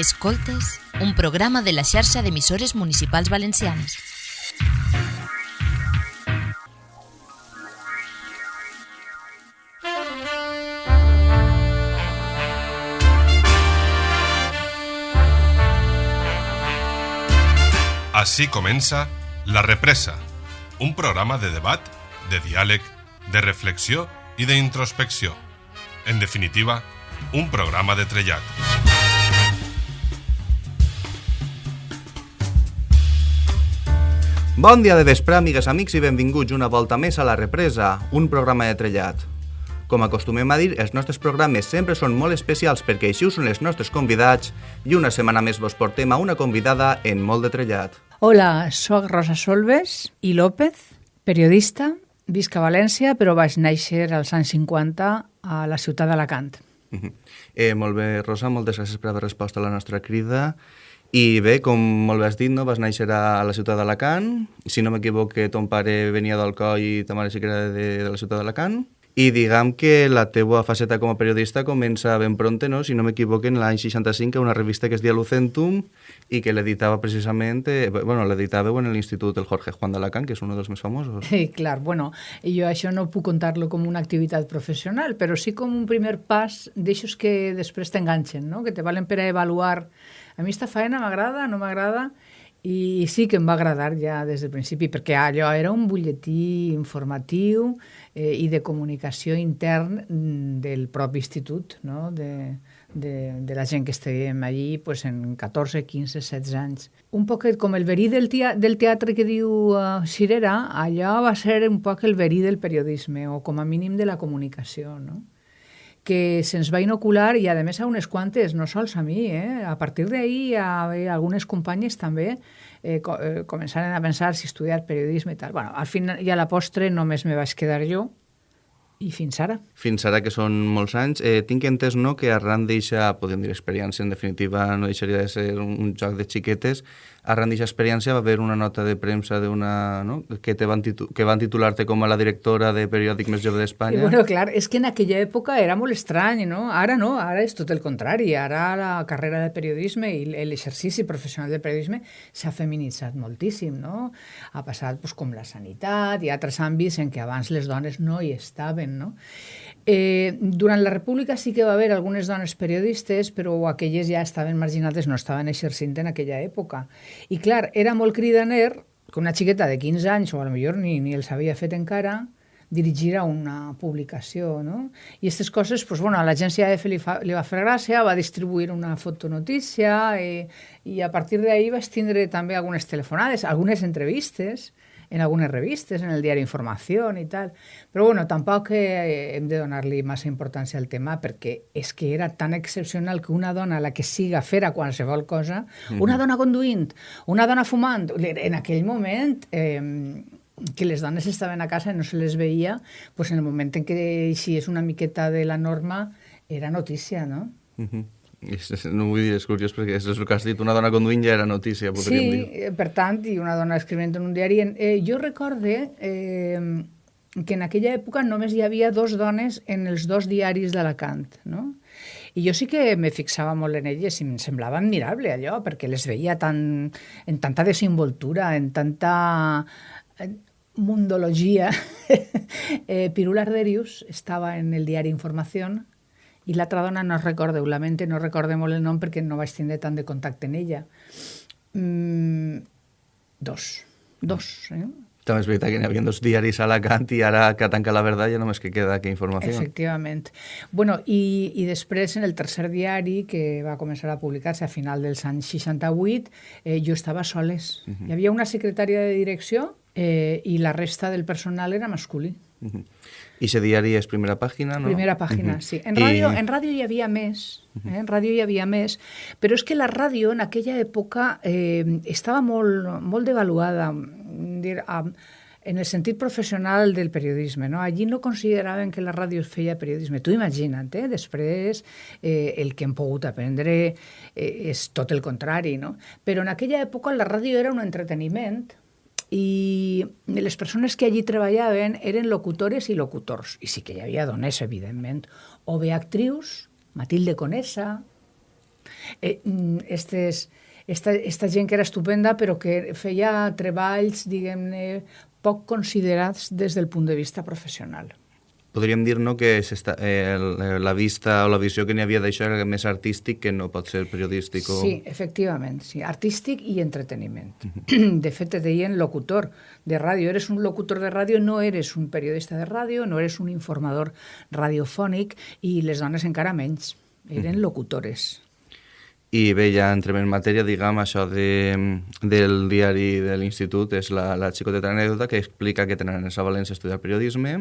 Escoltes, un programa de la xarxa d'emissores municipals valencianes. Així comença La Represa, un programa de debat, de diàleg, de reflexió i d'introspecció. En definitiva, un programa de trellat. Bon dia de vespre, amigues, amics, i benvinguts una volta més a La Represa, un programa de trellat. Com acostumem a dir, els nostres programes sempre són molt especials perquè així ho són els nostres convidats i una setmana més vos portem a una convidada en molt de trellat. Hola, sóc Rosa Solves i López, periodista, visc a València, però vaig néixer als anys 50 a la ciutat d'Alacant. Eh, molt bé, Rosa, moltes gràcies per haver respost a la nostra crida. I bé, com molt bé has dit, no? vas néixer a la ciutat d'Alacant. Si no m'equivoco, ton pare venia d'Alcoi i ta mare sí que era de, de la ciutat d'Alacant. I diguem que la teua faceta com a periodista comença ben pronte, no? si no m'equivoco, en l'any 65, a una revista que es dia Lucentum i que l'editava precisament, eh, bueno, l'editava en l'Institut del Jorge Juan d'Alacant, que és un dels més famosos. Sí, clar, bueno, jo això no puc contar-lo com una activitat professional, però sí com un primer pas d'aixòs que després t'enganxen, no? que te valen per a avaluar a mi esta feina m'agrada, no m'agrada, i sí que em va agradar ja des del principi, perquè allò era un butlletí informatiu eh, i de comunicació intern del propi institut, no? de, de, de la gent que estèiem allí pues, en 14, 15, 16 anys. Un poc com el verí del, tea del teatre que diu uh, Cirera, allò va ser un poc el verí del periodisme, o com a mínim de la comunicació, no? Que se'ns va inocular i a més a unes quantes, no sols a mi, eh? a partir d'ahir a, a algunes companyes també eh, co eh, començaren a pensar si estudiar periodisme i tal. Bueno, al final i a la postre només me vaig quedar jo i fins ara. Fins ara, que són molts anys, eh, tinc entès no, que arran d'eixa, podem dir experiència, en definitiva no deixaria de ser un joc de xiquetes, arran d'aquesta experiència va haver una nota de premsa una, no? que, te van que van titular-te com a la directora de periòdic més jove d'Espanya. Bueno, clar, és que en aquella època era molt estrany, no? Ara no, ara és tot el contrari. Ara la carrera de periodisme i l'exercici professional de periodisme s'ha feminitzat moltíssim, no? Ha passat pues, com la sanitat i altres àmbits en què abans les dones no hi estaven, no? Eh, durant la República sí que va haver algunes dones periodistes, però aquelles ja estaven marginades, no estaven exercint en aquella època. I clar, era molt cridaner que una xiqueta de 15 anys, o a lo millor ni, ni els havia fet encara, dirigir a una publicació, no? I aquestes coses, pues, bueno, a l'agència EF li, fa, li va fer gràcia, va distribuir una fotonotícia i, i a partir d'ahir vaig tindre també algunes telefonades, algunes entrevistes, en algunes revistes, en el diari Informació i tal. Però bueno, tampoc eh, hem de donar-li massa importància al tema perquè és que era tan excepcional que una dona, la que siga, fera qualsevol cosa, una dona conduint, una dona fumant, en aquell moment... Eh, que les dones estaven a casa i no se les veia, pues en el moment en què així és una miqueta de la norma, era notícia, no? Uh -huh. No vull dir, és curiós, perquè és el que has dit, una dona conduint ja era notícia, podríem sí, dir. Sí, per tant, i una dona escrivint en un diari. Eh, jo recorde eh, que en aquella època només hi havia dos dones en els dos diaris d'Alacant, no? I jo sí que me fixava molt en elles i em semblava admirable allò, perquè les veia tan, en tanta desenvoltura, en tanta mundologia. eh, Pirul Arderius estava en el diari Informació i l'altra dona no recorde, ho lamente, no recorde molt el nom perquè no vaig tindre tant de contacte en ella. Mm, dos. Dos, eh? També és veritat que n'hi havia dos diaris a Alacant i ara que tanca la verdad ja només que queda que informació. Efectivament. Bueno, i, i després en el tercer diari que va començar a publicar-se a final dels anys 68, eh, jo estava soles. Uh -huh. Hi havia una secretària de direcció eh, i la resta del personal era masculí. Uh -huh. I ese diari és primera pàgina, no? Primera pàgina, uh -huh. sí. En ràdio, I... en ràdio hi havia més, eh? en ràdio hi havia més, però és que la ràdio en aquella època eh, estava molt, molt devaluada, dir, um, en el sentit professional del periodisme. No? Allí no consideraven que la ràdio feia periodisme. Tu imagina't, eh? després eh, el que hem pogut aprendre eh, és tot el contrari. No? Però en aquella època la ràdio era un entreteniment i les persones que allí treballaven eren locutores i locutors. I sí que hi havia dones, evidentment. O bé actrius, Matilde Conesa, Eh, mm, estes, esta, esta gent que era estupenda però que feia treballs, diguem-ne, poc considerats des del punt de vista professional podríem dir no, que eh, la vista o la visió que n'hi havia d'això era més artístic que no pot ser periodístic. O... Sí, efectivament, sí, artístic i entreteniment. De fet, te deien locutor de ràdio. Eres un locutor de ràdio, no eres un periodista de ràdio, no eres un informador radiofònic i les dones encara menys. Eren locutores. I bé, ja entrem en matèria, diguem, això de, del diari de l'institut és la, la xicoteta anècdota que explica que tenen a València a estudiar periodisme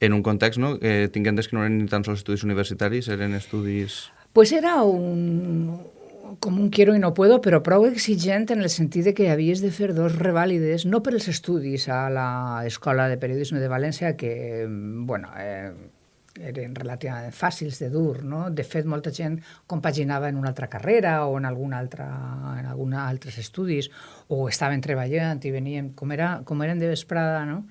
en un context no, eh, tinguent que no eren ni tan sols estudis universitaris, eren estudis... Pues era un, com un quiero i no puedo, però prou exigent en el sentit de que havies de fer dos revàlides, no per els estudis a l'Escola de Periodisme de València, que, bueno, eh, eren relativament fàcils de dur, no? De fet, molta gent compaginava en una altra carrera o en alguna altra, en alguna altres estudis, o estaven treballant i venien, com, era, com eren de vesprada, no?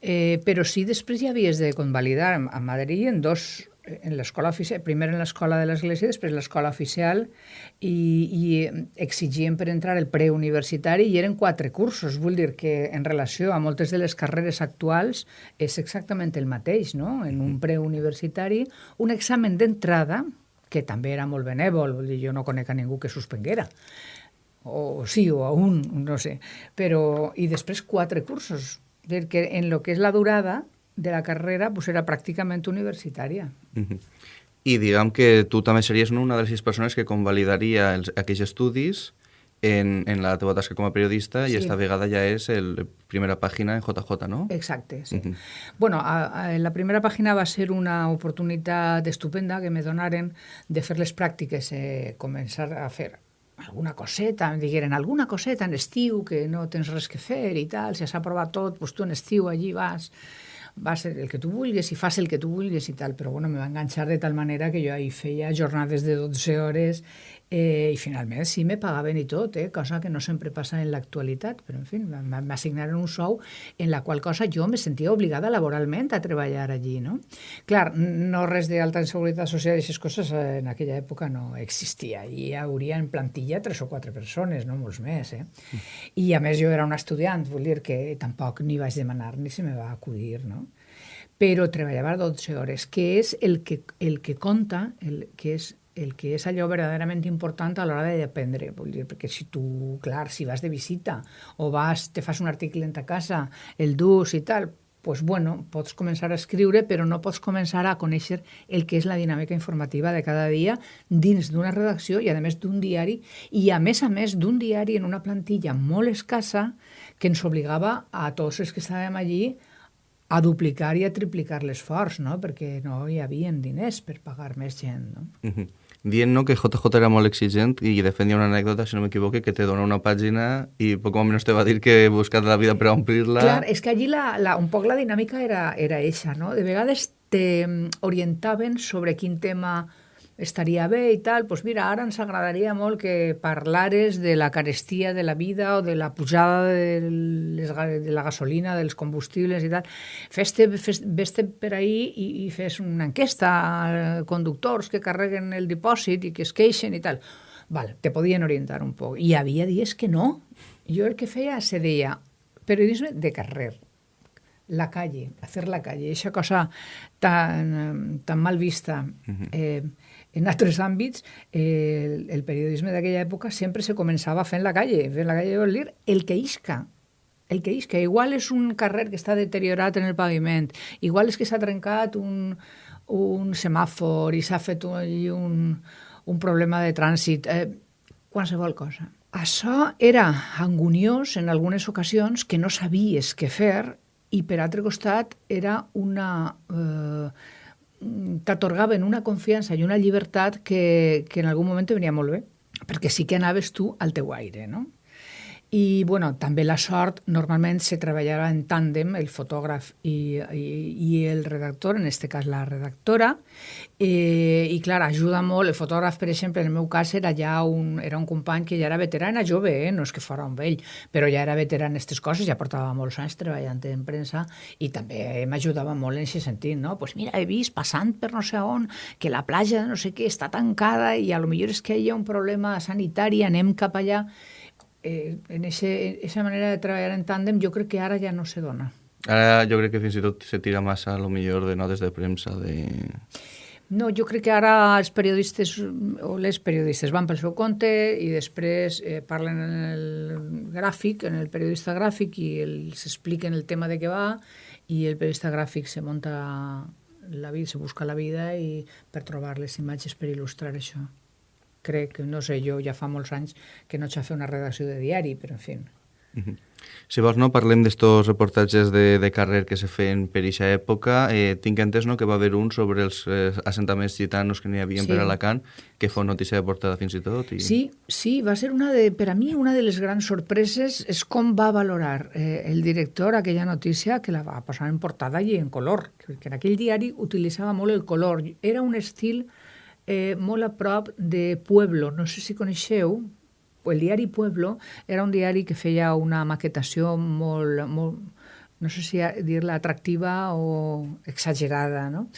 Però sí, després ja havies de convalidar a Madrid en dos en l'escola oficial, primer en l'escola de l'Església, després l'escola oficial, i, i exigien per entrar el preuniversitari i eren quatre cursos. Vull dir que en relació a moltes de les carreres actuals és exactament el mateix, no? En un preuniversitari, un examen d'entrada, que també era molt benèvol, vull dir, jo no conec a ningú que suspenguera, o sí, o a un, no sé, però... I després quatre cursos, perquè en lo que és la durada de la carrera pues era pràcticament universitària. Uh -huh. I diguem que tu també series una de les sis persones que convalidaria els, aquells estudis en, en la teva tasca com a periodista sí. i esta vegada ja és la primera pàgina en JJ, no? Exacte, sí. Uh -huh. Bueno, a, a, la primera pàgina va ser una oportunitat estupenda que me donaren de fer les pràctiques, eh, començar a fer alguna coseta, em digueren alguna coseta en estiu que no tens res que fer i tal, si has aprovat tot, doncs tu en estiu allí vas vas el que tu vulguis i fas el que tu vulguis i tal, però bueno, me va enganxar de tal manera que jo ahí feia jornades de 12 hores Eh, I finalment sí, me pagaven i tot, eh, cosa que no sempre passa en l'actualitat, però en fi, m'assignaren un sou en la qual cosa jo me sentia obligada laboralment a treballar allí, no? Clar, no res d'alta seguretat social i aquestes coses eh, en aquella època no existia. Hi hauria en plantilla tres o quatre persones, no molts més, eh? I a més jo era un estudiant, vull dir que tampoc ni vaig demanar ni se me va acudir, no? però treballava 12 hores, que és el que, el que compta, el, que és el que és allò verdaderament important a l'hora d'aprendre. Vull dir, perquè si tu, clar, si vas de visita o vas, te fas un article en ta casa, el dus i tal, pues bueno, pots començar a escriure, però no pots començar a conèixer el que és la dinàmica informativa de cada dia dins d'una redacció i, a més, d'un diari, i, a més a més, d'un diari en una plantilla molt escassa que ens obligava a tots els que estàvem allí a duplicar i a triplicar l'esforç, no? perquè no hi havia diners per pagar més gent. No? Uh -huh dient no, que JJ era molt exigent i de fet hi ha una anècdota, si no m'equivoque, que te dona una pàgina i poc o menys te va dir que he buscat la vida per omplir-la. Clar, és que allí la, la, un poc la dinàmica era, era eixa, no? De vegades te orientaven sobre quin tema estaria bé i tal, doncs mira, ara ens agradaria molt que parlares de la carestia de la vida o de la pujada de, les, de la gasolina, dels combustibles i tal. Fes-te, fes, vés-te per ahir i, i fes una enquesta a conductors que carreguen el dipòsit i que es queixen i tal. Val, te podien orientar un poc. I havia dies que no. Jo el que feia se deia periodisme de carrer, la calle, hacer la calle, aquesta cosa tan, tan mal vista. Uh -huh. eh, en altres àmbits, el, el periodisme d'aquella època sempre se començava fent la calle. Fent la calle vol dir el que isca. El que isca. Igual és un carrer que està deteriorat en el paviment, igual és que s'ha trencat un, un semàfor i s'ha fet un, un, un problema de trànsit. Eh, qualsevol cosa. Això era anguniós en algunes ocasions que no sabies què fer i per altre costat era una... Eh, t'atorgaven una confiança i una llibertat que, que en algun moment te venia molt bé, perquè sí que anaves tu al teu aire, no? I bueno, també la sort, normalment se treballava en tàndem, el fotògraf i, i, i el redactor, en aquest cas la redactora, eh, i clar, ajuda molt, el fotògraf, per exemple, en el meu cas era ja un, era un company que ja era veterà, era jove, eh? no és que fora un vell, però ja era veterà en aquestes coses, ja portava molts anys treballant en premsa i també m'ajudava molt en aquest sentit, no? Pues mira, he vist passant per no sé on que la platja no sé què està tancada i a lo millor és que hi ha un problema sanitari, anem cap allà eh, en esa manera de treballar en tàndem jo crec que ara ja no se dona. Ara jo crec que fins i tot se tira massa, a lo millor, de notes de premsa, de... No, jo crec que ara els periodistes o les periodistes van pel seu compte i després eh, parlen en el gràfic, en el periodista gràfic i els expliquen el tema de què va i el periodista gràfic se munta la vida, se busca la vida i per trobar les imatges per il·lustrar això crec, no sé, jo ja fa molts anys que no s'ha fet una redacció de diari, però en fi. Uh -huh. Si vols, no, parlem d'estos reportatges de, de carrer que se feien per aquesta època. Eh, tinc entès no, que va haver un sobre els eh, assentaments gitanos que n'hi havia sí. per Alacant, que fou notícia de portada fins i tot. I... Sí, sí, va ser una de, per a mi una de les grans sorpreses és com va valorar eh, el director aquella notícia que la va posar en portada i en color, que en aquell diari utilitzava molt el color. Era un estil eh, molt a prop de Pueblo. No sé si coneixeu, el diari Pueblo era un diari que feia una maquetació molt, molt no sé si dir-la atractiva o exagerada, no?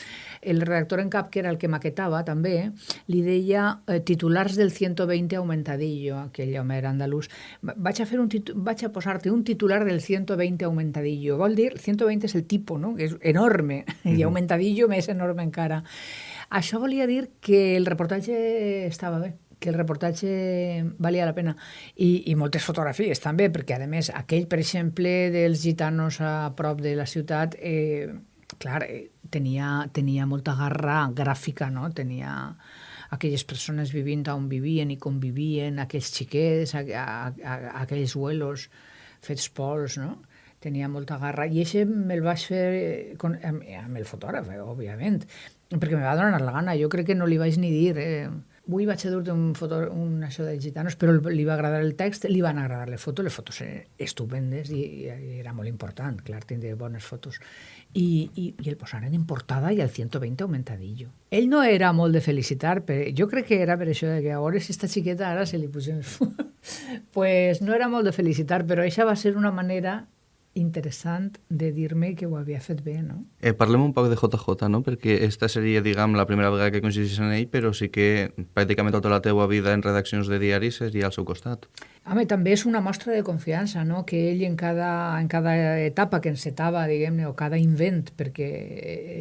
El redactor en cap, que era el que maquetava també, li deia eh, titulars del 120 aumentadillo, aquell home era andalús. Vaig a, fer un vaig a posar-te un titular del 120 aumentadillo. Vol dir, 120 és el tipus, no? que és enorme, mm -hmm. i aumentadillo més enorme encara. Això volia dir que el reportatge estava bé que el reportatge valia la pena. I, i moltes fotografies també, perquè a més aquell, per exemple, dels gitanos a prop de la ciutat, eh, clar, eh, tenia, tenia molta garra gràfica, no? Tenia aquelles persones vivint on vivien i convivien, aquells xiquets, a, a, a, aquells vuelos fets pols, no? Tenia molta garra. I això me'l vaig fer eh, con, amb, amb el fotògraf, eh, òbviament perquè me va donar la gana. Jo crec que no li vaig ni dir... Eh, avui vaig a dur-te un, foto, un això de gitanos, però li va agradar el text, li van agradar les fotos, les fotos estupendes i, i era molt important, clar, tindre bones fotos. I, i, i el posaren en portada i al 120 aumentadillo. Ell no era molt de felicitar, però jo crec que era per això de que a veure si esta xiqueta ara se li pusen els pues no era molt de felicitar, però això va ser una manera interessant de dir-me que ho havia fet bé, no? Eh, parlem un poc de JJ, no? Perquè esta seria, diguem, la primera vegada que coincidís en ell, però sí que pràcticament tota la teua vida en redaccions de diaris seria al seu costat. Home, també és una mostra de confiança, no? Que ell en cada, en cada etapa que encetava, diguem-ne, o cada invent, perquè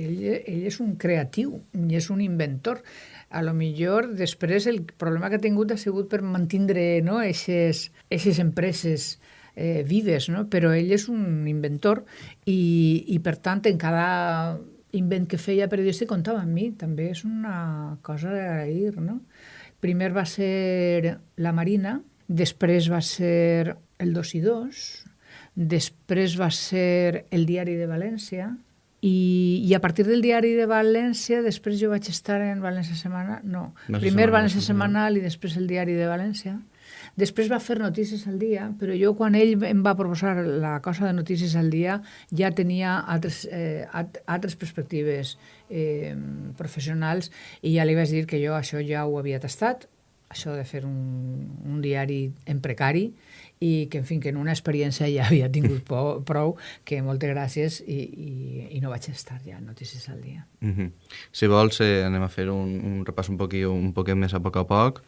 ell, ell és un creatiu i és un inventor. A lo millor després el problema que ha tingut ha sigut per mantindre no? eixes, eixes empreses eh, vives, no? però ell és un inventor i, i per tant en cada invent que feia periodista comptava amb mi, també és una cosa d'agrair. No? Primer va ser la Marina, després va ser el 2 i 2, després va ser el Diari de València, i, i a partir del diari de València, després jo vaig estar en València Setmana, no, no primer València Setmanal i després el diari de València. Després va fer Notícies al dia, però jo quan ell em va proposar la cosa de Notícies al dia ja tenia altres, eh, altres perspectives eh, professionals i ja li vaig dir que jo això ja ho havia tastat, això de fer un, un diari en precari i que, en fi, que en una experiència ja havia tingut prou, prou que moltes gràcies i, i, i no vaig estar ja a Notícies al dia. Mm -hmm. Si vols, eh, anem a fer un, un repàs un poquet, un poquet més a poc a poc.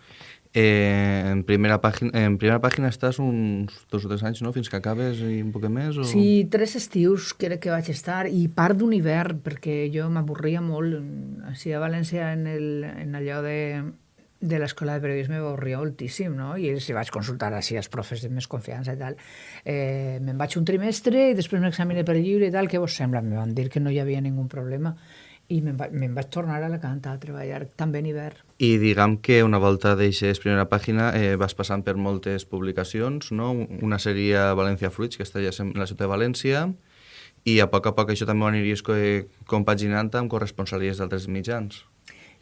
Eh, en, primera pàgina, en primera pàgina estàs uns dos o tres anys, no?, fins que acabes i un poc més? O... Sí, tres estius crec que vaig estar, i part d'un hivern, perquè jo m'avorria molt. Així a València, en, el, en allò de, de l'escola de periodisme m'avorria moltíssim, no? I si vaig consultar així als profes de més confiança i tal, eh, me'n vaig un trimestre i després m'examine per lliure i tal, què vos sembla? Me van dir que no hi havia ningú problema i me'n va, me vaig tornar a Alacant a treballar també en hivern. I diguem que una volta deixes primera pàgina eh, vas passant per moltes publicacions, no? Una seria València Fruits, que està ja en la ciutat de València, i a poc a poc això també ho aniries compaginant amb corresponsalies d'altres mitjans.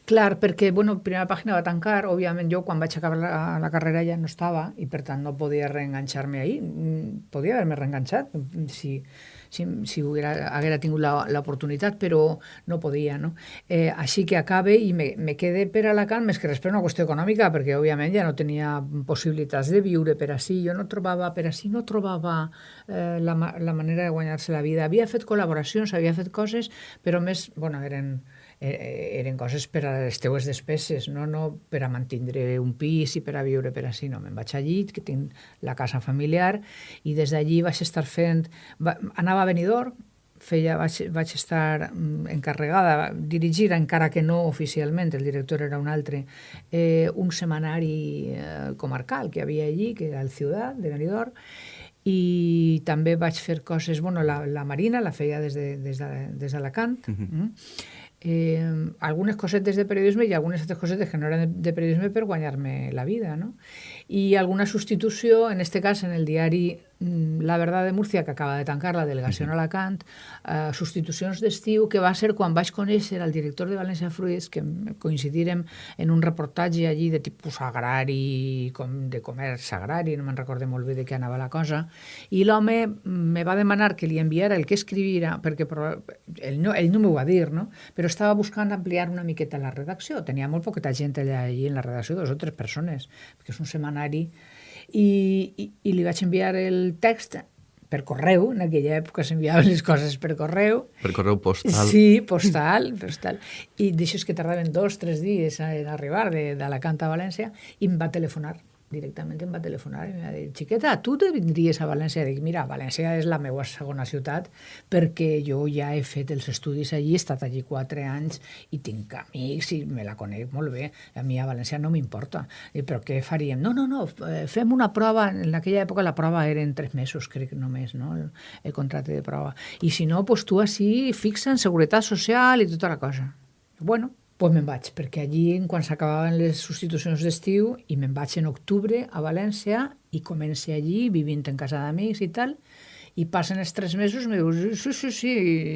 Clar, perquè, bueno, primera pàgina va tancar, òbviament jo quan vaig acabar la, la carrera ja no estava i per tant no podia reenganxar-me ahir. Mm, podia haver-me reenganxat si, si, si hubiera, haguera tingut l'oportunitat, però no podia, no? Eh, així que acabe i me, me quede per Alacant, més que res per una qüestió econòmica, perquè òbviament ja no tenia possibilitats de viure per així, jo no trobava, per així no trobava eh, la, la manera de guanyar-se la vida. Havia fet col·laboracions, havia fet coses, però més, bueno, eren eren coses per a les teues despeses, no, no per a mantindre un pis i per a viure per així, no. Me'n vaig allí, que tinc la casa familiar, i des d'allí vaig estar fent... Va, anava a Benidorm, feia, vaig, vaig estar mm, encarregada, dirigir, encara que no oficialment, el director era un altre, eh, un setmanari eh, comarcal que havia allí, que era el Ciutat de Benidorm, i també vaig fer coses, bueno, la, la Marina la feia des d'Alacant, de, des de, des d'Alacant, uh -huh. mm? Eh, algunes cosetes de periodisme i algunes altres cosetes que no eren de, de periodisme per guanyar-me la vida, no? I alguna substitució, en este cas en el diari Mm, la Verdad de Múrcia, que acaba de tancar la delegació a Alacant, eh, substitucions d'estiu, que va ser quan vaig conèixer el director de València Fruits, que coincidirem en un reportatge allí de tipus agrari, com de comerç agrari, no me'n recorde molt bé de què anava la cosa, i l'home me va demanar que li enviara el que escrivira, perquè ell no, ell no m'ho va dir, no? però estava buscant ampliar una miqueta la redacció. Tenia molt poqueta gent allà allí en la redacció, dos o tres persones, perquè és un setmanari i, i, i li vaig enviar el text per correu, en aquella època s'enviaven les coses per correu. Per correu postal. Sí, postal, postal. I d'això que tardaven dos, tres dies en arribar de, de Alacant a València, i em va telefonar directament em va telefonar i em va dir, xiqueta, tu te vindries a València? Dic, mira, València és la meva segona ciutat perquè jo ja he fet els estudis allí, he estat allí quatre anys i tinc amics i me la conec molt bé. A mi a València no m'importa. Però què faríem? No, no, no, eh, fem una prova. En aquella època la prova eren tres mesos, crec només, no? el, el contracte de prova. I si no, pues tu així fixa en seguretat social i tota la cosa. Bueno, pues me'n vaig, perquè allí, quan s'acabaven les substitucions d'estiu, i me'n vaig en octubre a València i comencé allí, vivint en casa d'amics i tal, i passen els tres mesos me dius, sí, sí, sí,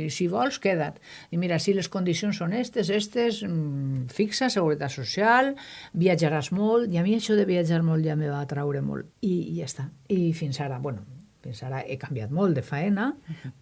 si vols, queda't. I mira, si les condicions són estes, estes, mm, fixa, seguretat social, viatjaràs molt, i a mi això de viatjar molt ja me va atraure molt. I, i ja està. I fins ara, bueno, fins ara he canviat molt de faena,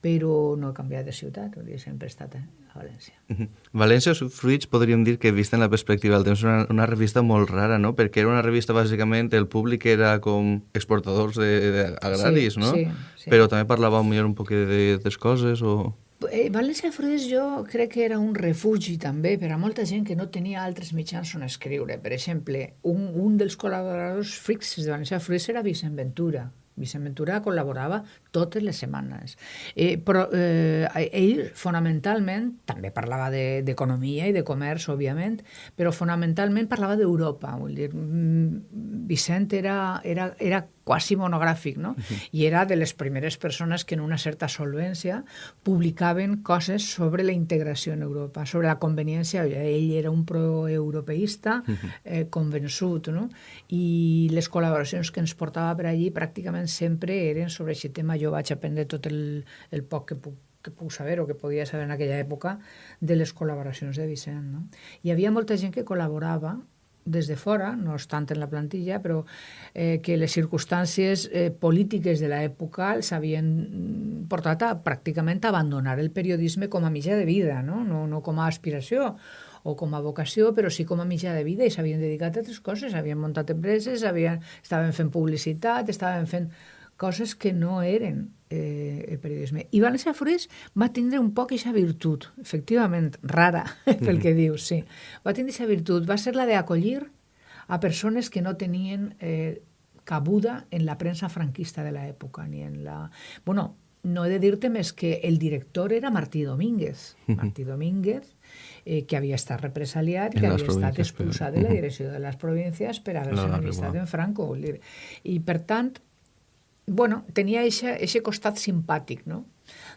però no he canviat de ciutat, sempre he estat a València. Uh -huh. València Fruits podríem dir que, vista en la perspectiva del temps, una, una revista molt rara, no? Perquè era una revista, bàsicament, el públic era com exportadors de, de agraris, sí, no? Sí, sí. Però també parlava millor un poc de, de coses o... Eh, València Fruits jo crec que era un refugi també per a molta gent que no tenia altres mitjans on escriure. Per exemple, un, un dels col·laboradors fixes de València Fruits era Vicent Ventura, Vicent Ventura col·laborava totes les setmanes. Eh, però eh, ell, fonamentalment, també parlava d'economia de, i de comerç, òbviament, però fonamentalment parlava d'Europa. Dir, mm, Vicent era, era, era quasi monogràfic, no? Uh -huh. I era de les primeres persones que en una certa solvència publicaven coses sobre la integració en Europa, sobre la conveniència. Ell era un proeuropeista uh -huh. eh, convençut, no? I les col·laboracions que ens portava per allí pràcticament sempre eren sobre aquest tema. Jo vaig aprendre tot el, el poc que puc que puc saber o que podia saber en aquella època de les col·laboracions de Vicent. No? Hi havia molta gent que col·laborava des de fora, no tant en la plantilla, però eh, que les circumstàncies eh, polítiques de l'època els havien portat a pràcticament abandonar el periodisme com a mitjà de vida, no? No, no com a aspiració o com a vocació, però sí com a mitjà de vida i s'havien dedicat a altres coses, havien muntat empreses, havien, estaven fent publicitat, estaven fent coses que no eren eh, el periodisme. I València Forés va tindre un poc aquesta virtut, efectivament, rara, pel que dius, sí. Va tindre aquesta virtut, va ser la d'acollir a persones que no tenien eh, cabuda en la premsa franquista de l'època, ni en la... Bueno, no he de dir-te més que el director era Martí Domínguez. Martí Domínguez, eh, que havia estat represaliat, que havia estat expulsat de la direcció de les províncies per haver-se no, enemistat en Franco. I, per tant, bueno, tenia aquest costat simpàtic, no?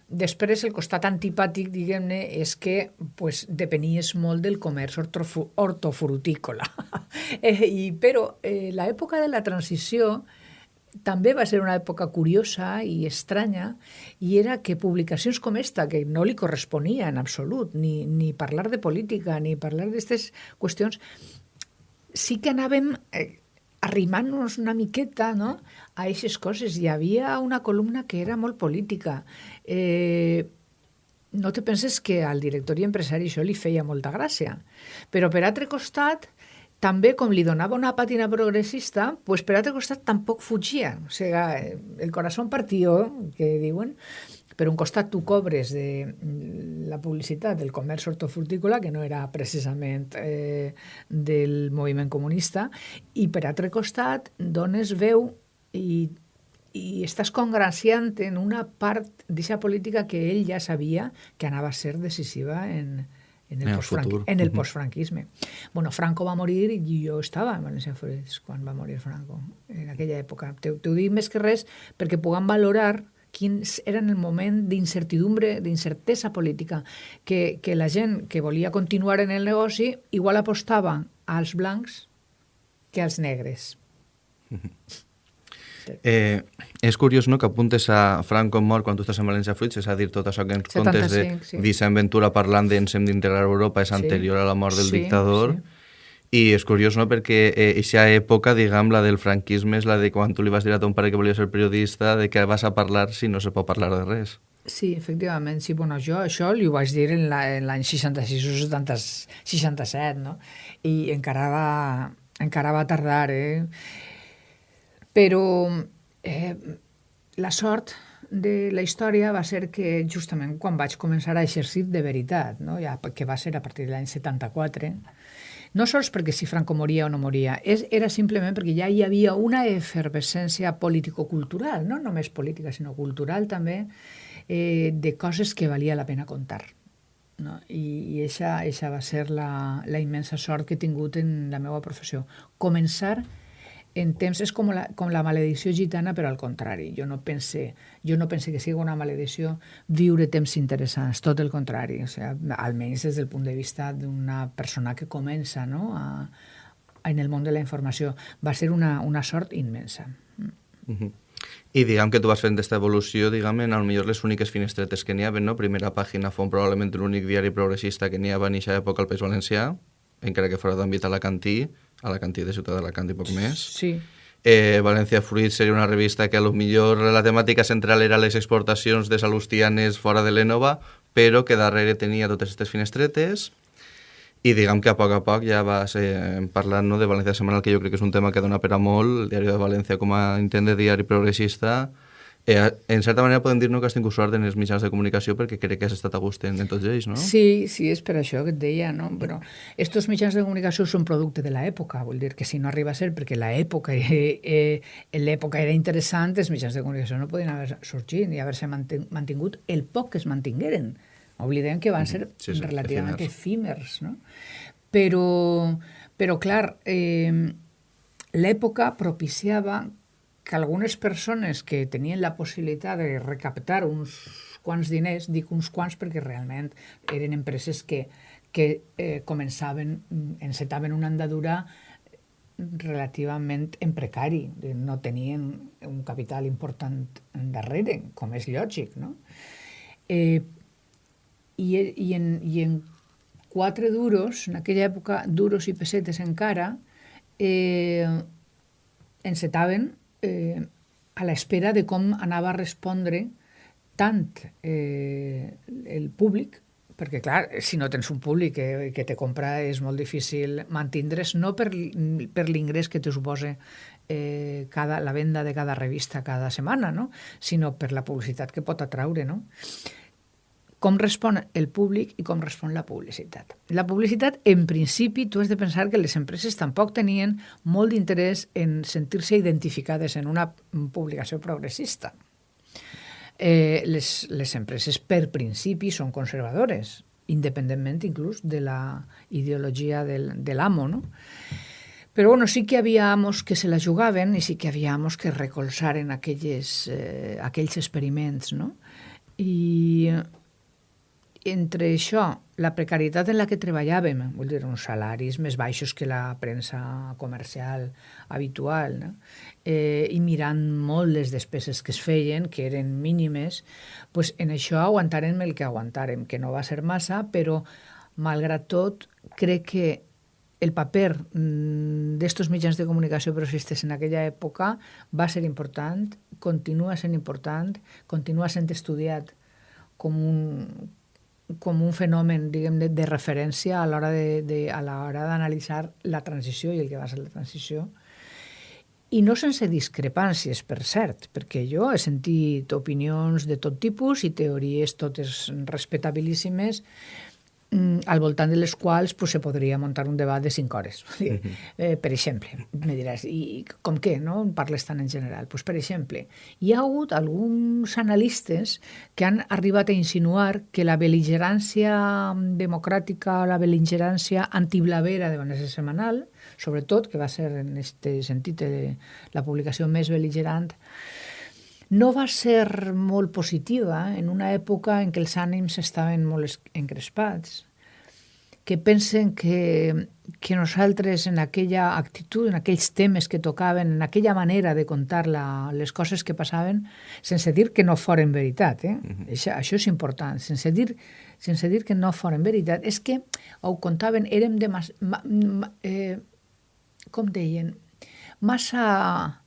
Després, el costat antipàtic, diguem-ne, és que pues, depenies molt del comerç hortofrutícola. eh, i, però eh, l'època de la transició també va ser una època curiosa i estranya, i era que publicacions com esta, que no li corresponia en absolut, ni, ni parlar de política, ni parlar d'aquestes qüestions, sí que anàvem eh, arrimant-nos una miqueta no? a aquestes coses. Hi havia una columna que era molt política. Eh, no te penses que al director i empresari això li feia molta gràcia. Però per altre costat, també com li donava una pàtina progressista, pues per altre costat tampoc fugia. O sigui, el corazón partió, que diuen, per un costat tu cobres de la publicitat del comerç hortofrutícola, que no era precisament eh, del moviment comunista, i per altre costat dones veu i i estàs congraciant en una part d'aquesta política que ell ja sabia que anava a ser decisiva en, en el, En el postfranqui- futur. en el postfranquisme. Bueno, Franco va morir i jo estava en València Freds quan va morir Franco, en aquella època. T'ho dic més que res perquè puguem valorar quins eren el moment d'incertidumbre, d'incertesa política, que, que la gent que volia continuar en el negoci igual apostava als blancs que als negres. Eh, és curiós no, que apuntes a Franco mort quan tu estàs en València Fruits, és a dir, tot això que ens contes de 75, sí. Vicent Ventura parlant de ens hem d'integrar a Europa és Sí. anterior a la mort del Sí, dictador. sí. I és curiós, no?, perquè aquesta eh, època, diguem, la del franquisme és la de quan tu li vas dir a ton pare que volia ser periodista, de què vas a parlar si no se pot parlar de res. Sí, efectivament, sí, bueno, jo això li ho vaig dir en la- l'any 66 o 70, 67, no? I encara va, encara va tardar, eh? Però eh, la sort de la història va ser que justament quan vaig començar a exercir de veritat, no? ja, que va ser a partir de l'any 74, no sols perquè si Franco moria o no moria, és, era simplement perquè ja hi havia una efervescència político-cultural, no només política, sinó cultural també, eh, de coses que valia la pena contar. No? I, i eixa, eixa va ser la, la immensa sort que he tingut en la meva professió. Començar en temps és com la, com la maledicció gitana, però al contrari. Jo no pense, jo no pense que sigui una maledicció viure temps interessants, tot el contrari. O sigui, almenys des del punt de vista d'una persona que comença no? a, a, en el món de la informació. Va ser una, una sort immensa. Uh -huh. I diguem que tu vas fent aquesta evolució, diguem, en millor les úniques finestretes que n'hi havia, no? Primera pàgina fou probablement l'únic diari progressista que n'hi havia en aquesta època al País Valencià, encara que fora d'àmbit alacantí, alacantí de Ciutat d'Alacant i poc més. Sí, Eh, València Fruit seria una revista que a lo millor la temàtica central era les exportacions de salustianes fora de l'Ènova, però que darrere tenia totes aquestes finestretes i diguem que a poc a poc ja vas eh, parlant no, de València Setmanal, que jo crec que és un tema que dona per a molt, el diari de València com a intent de diari progressista. Eh, en certa manera podem dir no, que has tingut sort en els mitjans de comunicació perquè crec que has estat a gust en, en tots ells, no? Sí, sí, és per això que et deia, no? Però estos mitjans de comunicació són producte de l'època, vull dir que si no arriba a ser perquè l'època eh, eh, l'època era interessant, els mitjans de comunicació no podien haver sorgit ni haver-se mantingut el poc que es mantingueren. Oblidem que van ser Sí, sí, relativament efímers. efímers, no? Però, però clar, eh, l'època propiciava que algunes persones que tenien la possibilitat de recaptar uns quants diners, dic uns quants perquè realment eren empreses que, que eh, començaven, mm, encetaven una andadura relativament en precari, no tenien un capital important darrere, com és lògic, no? Eh, i, i, en, I en quatre duros, en aquella època, duros i pessetes encara, eh, encetaven eh, a l'espera de com anava a respondre tant eh, el públic, perquè, clar, si no tens un públic que, que te compra és molt difícil mantindre's, no per, per l'ingrés que te suposa eh, cada, la venda de cada revista cada setmana, no? sinó per la publicitat que pot atraure. No? Com respon el públic i com respon la publicitat. La publicitat, en principi, tu has de pensar que les empreses tampoc tenien molt d'interès en sentir-se identificades en una publicació progressista. Eh, les, les empreses, per principi, són conservadores, independentment inclús de la ideologia del, de l'amo, no? Però bueno, sí que hi havia amos que se la jugaven i sí que hi havia amos que recolzaren aquelles, eh, aquells experiments, no? I, entre això, la precarietat en la que treballàvem, vull dir, uns salaris més baixos que la premsa comercial habitual, no? eh, i mirant molt les despeses que es feien, que eren mínimes, pues en això aguantarem el que aguantarem, que no va ser massa, però, malgrat tot, crec que el paper mm, d'estos mitjans de comunicació progressistes en aquella època va ser important, continua sent important, continua sent estudiat com un, com un fenomen diguem, de, de referència a l'hora d'analitzar la transició i el que va ser la transició. I no sense discrepàncies, per cert, perquè jo he sentit opinions de tot tipus i teories totes respectabilíssimes, al voltant de les quals pues, se podria muntar un debat de 5 hores. Uh -huh. eh, per exemple, me diràs, i com què, no? Parles tant en general? Pues, per exemple, hi ha hagut alguns analistes que han arribat a insinuar que la beligerància democràtica o la beligerància antiblavera de Vanessa Semanal, sobretot, que va ser en aquest sentit eh, la publicació més beligerant, no va ser molt positiva en una època en què els ànims estaven molt encrespats, que pensen que, que nosaltres en aquella actitud, en aquells temes que tocaven, en aquella manera de contar la, les coses que passaven, sense dir que no foren veritat, eh? Uh -huh. això, això és important, sense dir, sense dir que no foren veritat, és que ho contaven, érem de mas, ma, ma, eh, com deien, massa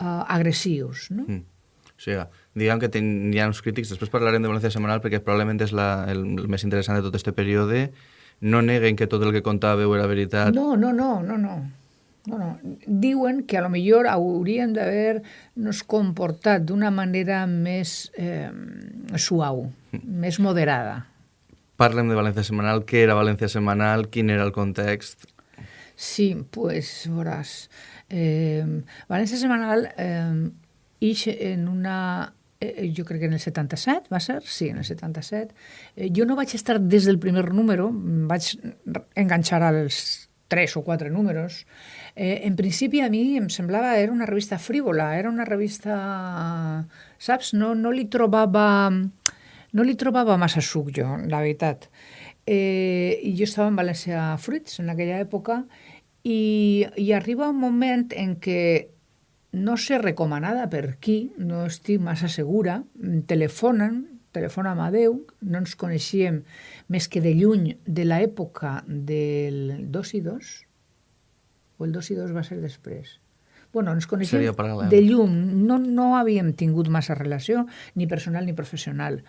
uh, agressius, no? Mm o sigui, diguem que ten, hi ha uns crítics, després parlarem de València Semanal perquè probablement és la, el, el més interessant de tot aquest període, no neguen que tot el que contàveu era veritat. No, no, no, no, no. No, no. Diuen que a lo millor haurien d'haver-nos comportat d'una manera més eh, suau, més moderada. Parlem de València Semanal. Què era València Semanal? Quin era el context? Sí, pues, veuràs. Eh, València Semanal eh, ix en una eh, eh, jo crec que en el 77, va ser? Sí, en el 77. Eh, jo no vaig estar des del primer número, vaig enganxar als tres o quatre números. Eh, en principi a mi em semblava era una revista frívola, era una revista, saps? No, no li trobava no li trobava massa suc jo, la veritat. Eh, I jo estava en València Fruits en aquella època i, i arriba un moment en què no sé recomanada per qui, no estic massa segura, telefonen, telefona Amadeu, no ens coneixíem més que de lluny de l'època del 2 i 2, o el 2 i 2 va ser després. Bueno, ens coneixíem de llum, no, no havíem tingut massa relació, ni personal ni professional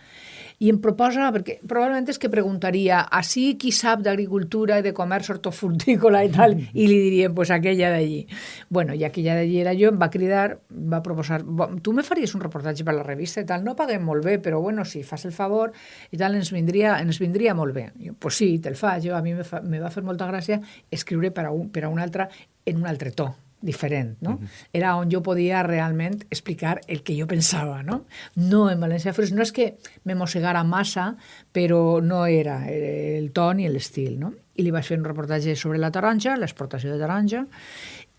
i em proposa, perquè probablement és que preguntaria a si qui sap d'agricultura i de comerç hortofrutícola i tal, i li diríem, pues aquella d'allí. Bueno, i aquella d'allí era jo, em va cridar, va proposar, tu me faries un reportatge per la revista i tal, no paguem molt bé, però bueno, si fas el favor i tal, ens vindria, ens vindria molt bé. Jo, pues sí, te'l faig, jo, a mi me, fa, me va fer molta gràcia escriure per a un, per a un altre en un altre to diferent, no? Uh -huh. Era on jo podia realment explicar el que jo pensava, no? No en València Fruits, no és que me mossegara massa, però no era el to ni l'estil, no? I li vaig fer un reportatge sobre la taronja, l'exportació de taronja,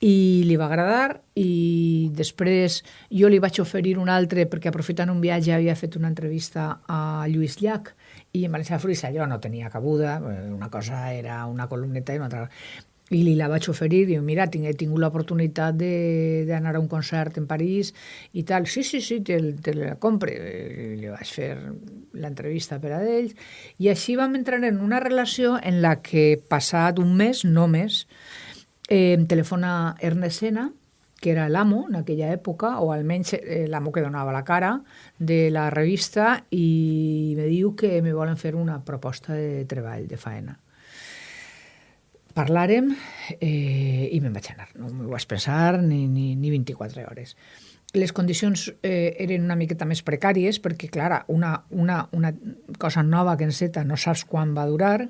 i li va agradar i després jo li vaig oferir un altre perquè aprofitant un viatge havia fet una entrevista a Lluís Llach i en València Fruits allò no tenia cabuda, eh, una cosa era una columneta i una altra i li la vaig oferir, diu, mira, he tingut l'oportunitat d'anar a un concert en París i tal, sí, sí, sí, te, te la compre. I li vaig fer l'entrevista per a ells i així vam entrar en una relació en la que passat un mes, no més, eh, em telefona Ernest Sena, que era l'amo en aquella època, o almenys eh, l'amo que donava la cara de la revista, i me diu que me volen fer una proposta de treball, de faena parlàrem eh, i me'n vaig anar. No m'ho vaig pensar ni, ni, ni 24 hores. Les condicions eh, eren una miqueta més precàries perquè, clar, una, una, una cosa nova que enceta no saps quan va durar,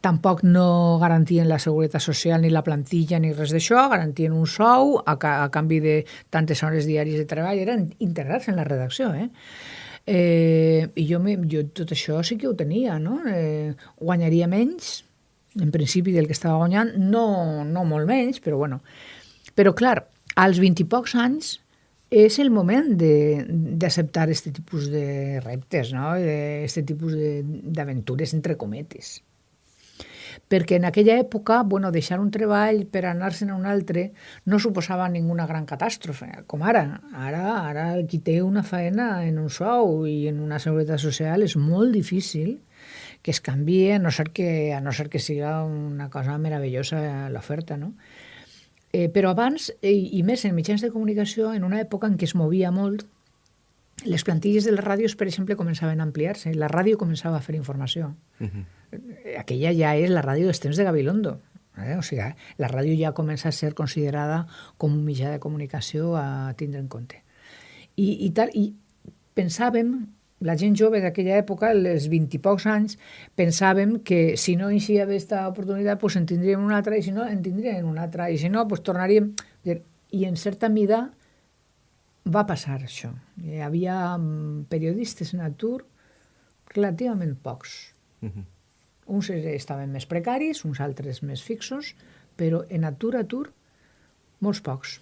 tampoc no garantien la seguretat social ni la plantilla ni res d'això, garantien un sou a, a canvi de tantes hores diàries de treball, eren integrats en la redacció, eh? Eh, I jo, jo tot això sí que ho tenia, no? Eh, guanyaria menys, en principi del que estava guanyant, no, no molt menys, però bueno. Però clar, als 20 i pocs anys és el moment d'acceptar aquest tipus de reptes, no? aquest tipus d'aventures entre cometes perquè en aquella època, bueno, deixar un treball per anar-se'n a un altre no suposava ninguna gran catàstrofe, com ara. Ara, ara qui té una feina en un sou i en una seguretat social és molt difícil que es canvi, a no ser que, a no ser que siga una cosa meravellosa l'oferta, no? Eh, però abans, i, i més en mitjans de comunicació, en una època en què es movia molt, les plantilles de les ràdios, per exemple, començaven a ampliar-se. La ràdio començava a fer informació. Uh -huh aquella ja és la ràdio dels temps de Gabilondo. Eh? O sigui, la ràdio ja comença a ser considerada com un mitjà de comunicació a tindre en compte. I, i, tal, i pensàvem, la gent jove d'aquella època, els vint i pocs anys, pensàvem que si no hi havia aquesta oportunitat, pues en tindríem una altra, i si no, en tindríem una altra, i si no, pues tornaríem... I en certa mida va passar això. Hi havia mm, periodistes en atur relativament pocs. Uh -huh uns estaven més precaris, uns altres més fixos, però en atur, atur, molts pocs.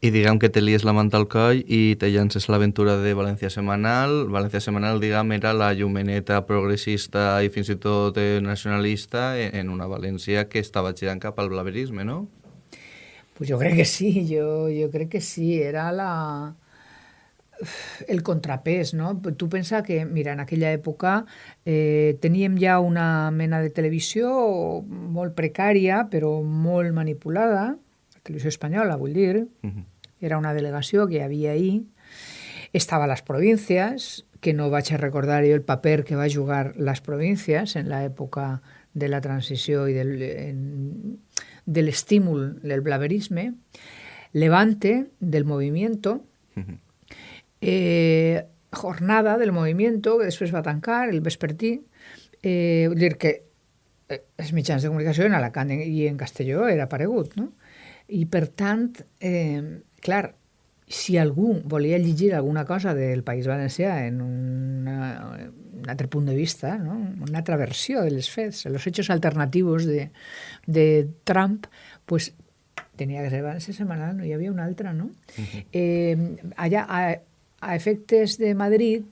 I diguem que te lies la manta al coll i te llances l'aventura de València Semanal. València Semanal, diguem, era la llumeneta progressista i fins i tot nacionalista en una València que estava girant cap al blaverisme, no? Pues jo crec que sí, jo, jo crec que sí. Era la, el contrapès, no? Tu pensa que, mira, en aquella època eh, teníem ja una mena de televisió molt precària, però molt manipulada, la televisió espanyola, vull dir, uh -huh. era una delegació que hi havia ahir, estava a les províncies, que no vaig a recordar jo el paper que va jugar les províncies en l'època de la transició i del, en, de l'estímul del blaverisme, Levante, del movimiento, uh -huh eh, jornada del movimiento, que després va tancar, el vespertí, eh, vull dir que eh, els mitjans de comunicació en Alacant i en Castelló era aparegut, no? I per tant, eh, clar, si algú volia llegir alguna cosa del País Valencià en una, un altre punt de vista, no? una altra versió de les fets, els hechos alternativos de, de Trump, pues tenia que ser València Semanal, no hi havia una altra, no? Uh -huh. eh, allà, a, a efectes de Madrid,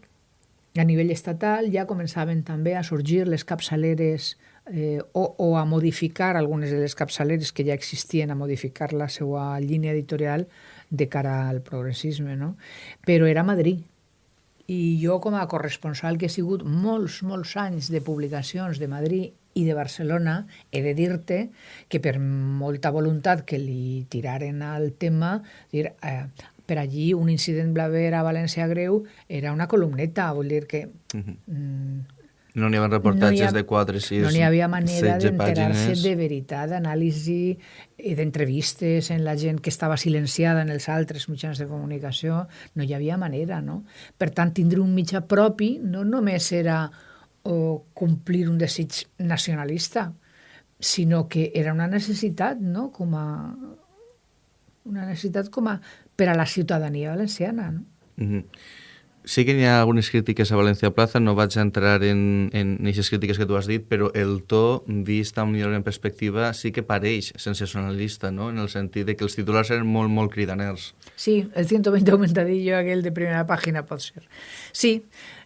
a nivell estatal, ja començaven també a sorgir les capçaleres eh, o, o a modificar algunes de les capçaleres que ja existien, a modificar la seva línia editorial de cara al progressisme, no? Però era Madrid. I jo, com a corresponsal que he sigut molts, molts anys de publicacions de Madrid i de Barcelona, he de dir-te que per molta voluntat que li tiraren al tema, dir, eh, per allí un incident blaver a València greu era una columneta, vull dir que... Uh -huh. mm, no n'hi havia reportatges no ha, de 4, 6, No n'hi havia manera d'enterar-se de veritat, d'anàlisi i d'entrevistes en la gent que estava silenciada en els altres mitjans de comunicació. No hi havia manera, no? Per tant, tindre un mitjà propi no només era o complir un desig nacionalista, sinó que era una necessitat, no?, com a una necessitat com a per a la ciutadania valenciana. No? Mm -hmm. Sí que hi ha algunes crítiques a València Plaza, no vaig entrar en, en aquestes crítiques que tu has dit, però el to, vist amb millor en perspectiva, sí que pareix sensacionalista, no? en el sentit de que els titulars eren molt, molt cridaners. Sí, el 120 aumentadillo aquell de primera pàgina pot ser. Sí,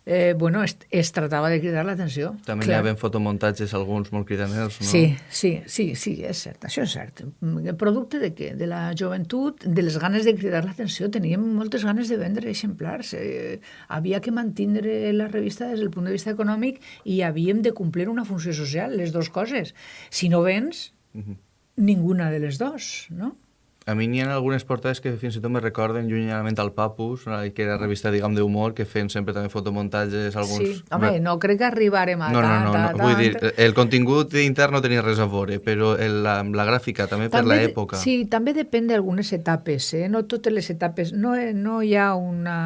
eh, bueno, es, es tratava de cridar l'atenció. També Clar. hi havia fotomuntatges, alguns molt cridaners, no? Sí, sí, sí, sí, és cert, això és cert. El producte de què? De la joventut, de les ganes de cridar l'atenció, teníem moltes ganes de vendre exemplars. Eh, havia que mantindre la revista des del punt de vista econòmic i havíem de complir una funció social, les dues coses. Si no vens, uh -huh. ninguna de les dues, no? A mi n'hi ha algunes portades que fins i tot me recorden llunyament al Papus, que era revista, diguem, d'humor, que feien sempre també fotomuntatges, alguns... Sí, home, no crec que arribarem a no, no, no, no, vull dir, el contingut intern no tenia res a veure, però el, la, la gràfica també, també per l'època... Sí, també depèn d'algunes etapes, eh? No totes les etapes... No, no hi ha una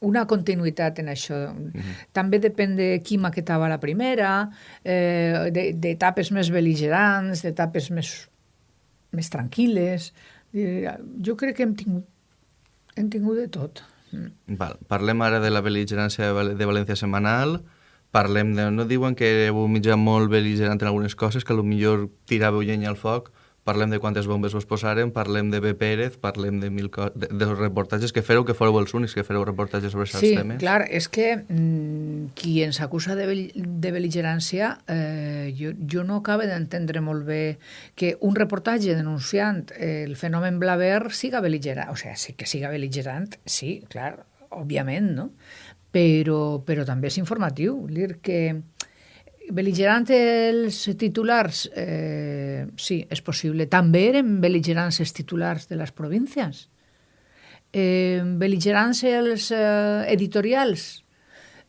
una continuïtat en això. Mhm. -huh. També depèn de qui maquetava la primera, eh, d'etapes més beligerants, d'etapes més, més tranquil·les. Eh, jo crec que hem tingut, hem tingut de tot. Mm. Val. Parlem ara de la bel·ligerància de València Semanal, parlem de... No diuen que éreu un mitjà molt bel·ligerant en algunes coses, que millor tiràveu llenya al foc, parlem de quantes bombes vos posaren, parlem de B. Pérez, parlem de, mil de, de reportatges que fereu, que fóreu els únics que fereu reportatges sobre aquests sí, temes. Sí, clar, és que mm, qui ens acusa de, bel de beligerància, eh, jo, jo no acabo d'entendre molt bé que un reportatge denunciant el fenomen Blaver siga beligerant, o sigui, sí que siga beligerant, sí, clar, òbviament, no? Però, però també és informatiu, dir que Beligerant els titulars, eh, sí, és possible. També eren beligerants els titulars de les províncies. Eh, beligerants els eh, editorials.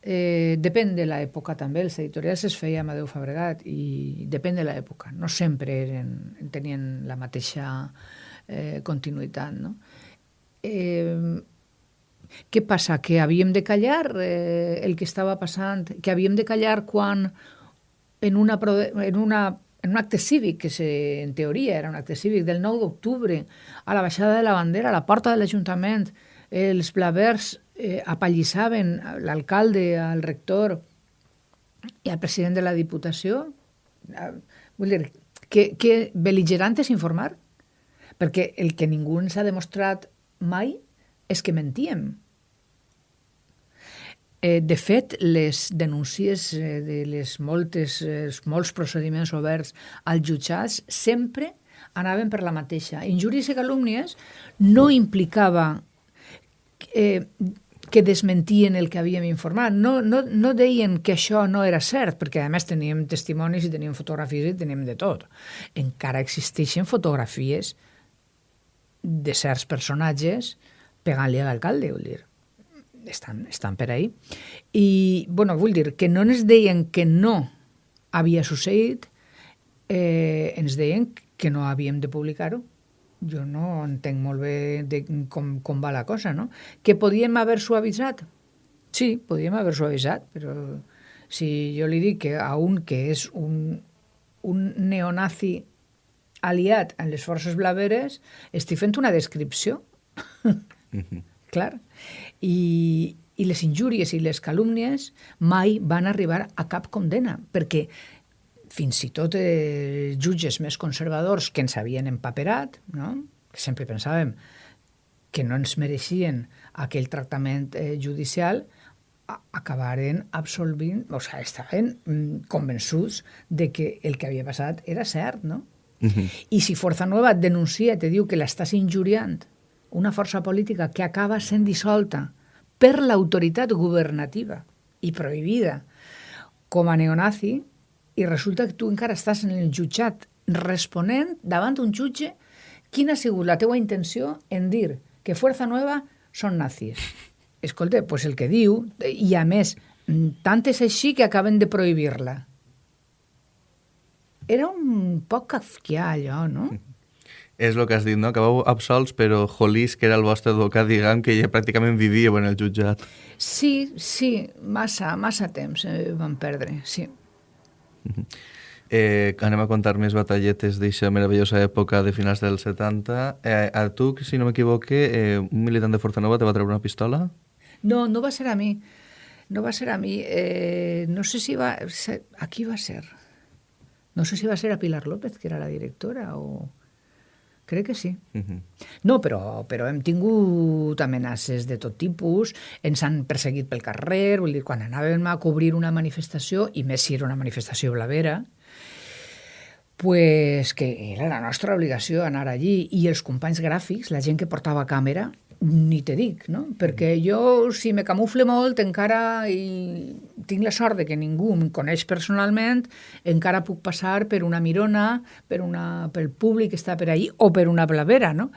Eh, depèn de l'època també, els editorials es feia Amadeu Fabregat i depèn de l'època, no sempre eren, tenien la mateixa eh, continuïtat. No? Eh, què passa? Que havíem de callar eh, el que estava passant, que havíem de callar quan en, una, en, una, en un acte cívic, que se, en teoria era un acte cívic, del 9 d'octubre, a la baixada de la bandera, a la porta de l'Ajuntament, els blavers eh, apallissaven l'alcalde, el rector i el president de la Diputació. Eh, vull dir, que, que beligerant és informar, perquè el que ningú ens ha demostrat mai és que mentíem. Eh, de fet, les denúncies eh, de les moltes, eh, molts procediments oberts als jutjats sempre anaven per la mateixa. Injúries i calúmnies no implicava eh, que desmentien el que havíem informat. No, no, no deien que això no era cert, perquè a més teníem testimonis i teníem fotografies i teníem de tot. Encara existeixen fotografies de certs personatges pegant-li a l'alcalde, vull dir estan, estan per ahí. I, bueno, vull dir que no ens deien que no havia succeït, eh, ens deien que no havíem de publicar-ho. Jo no entenc molt bé de com, com va la cosa, no? Que podíem haver-s'ho avisat? Sí, podíem haver-s'ho avisat, però si jo li dic que a un que és un, un neonazi aliat en les forces blaveres, estic fent una descripció. Clar i, i les injúries i les calúmnies mai van arribar a cap condena, perquè fins i tot els jutges més conservadors que ens havien empaperat, no? que sempre pensàvem que no ens mereixien aquell tractament eh, judicial, acabaren absolvint, o sigui, estaven mm, convençuts de que el que havia passat era cert, no? Uh -huh. I si Força Nova et denuncia, te diu que l'estàs injuriant, una força política que acaba sent dissolta per l'autoritat governativa i prohibida com a neonazi i resulta que tu encara estàs en el jutjat responent davant d'un jutge quina ha sigut la teua intenció en dir que Fuerza Nueva són nazis. Escolta, pues el que diu, i a més, tant és així que acaben de prohibir-la. Era un poc kafkià, allò, no? És el que has dit, no? Que vau absolts, però Jolís, que era el vostre advocat, diguem, que ja pràcticament vivia en el jutjat. Sí, sí, massa, massa temps eh, van perdre, sí. -huh. eh, anem a contar més batalletes d'aquesta meravellosa època de finals dels 70. Eh, a tu, si no m'equivoque, eh, un militant de Forza Nova te va treure una pistola? No, no va ser a mi. No va ser a mi. Eh, no sé si va... Ser, a qui va ser? No sé si va ser a Pilar López, que era la directora, o... Crec que sí. Uh -huh. No, però, però hem tingut amenaces de tot tipus, ens han perseguit pel carrer, vull dir, quan anàvem a cobrir una manifestació, i més si era una manifestació blavera, pues que era la nostra obligació anar allí, i els companys gràfics, la gent que portava càmera, ni te dic, no? Perquè jo, si me camufle molt, encara i tinc la sort de que ningú em coneix personalment, encara puc passar per una mirona, per una, pel públic que està per ahí, o per una blavera, no?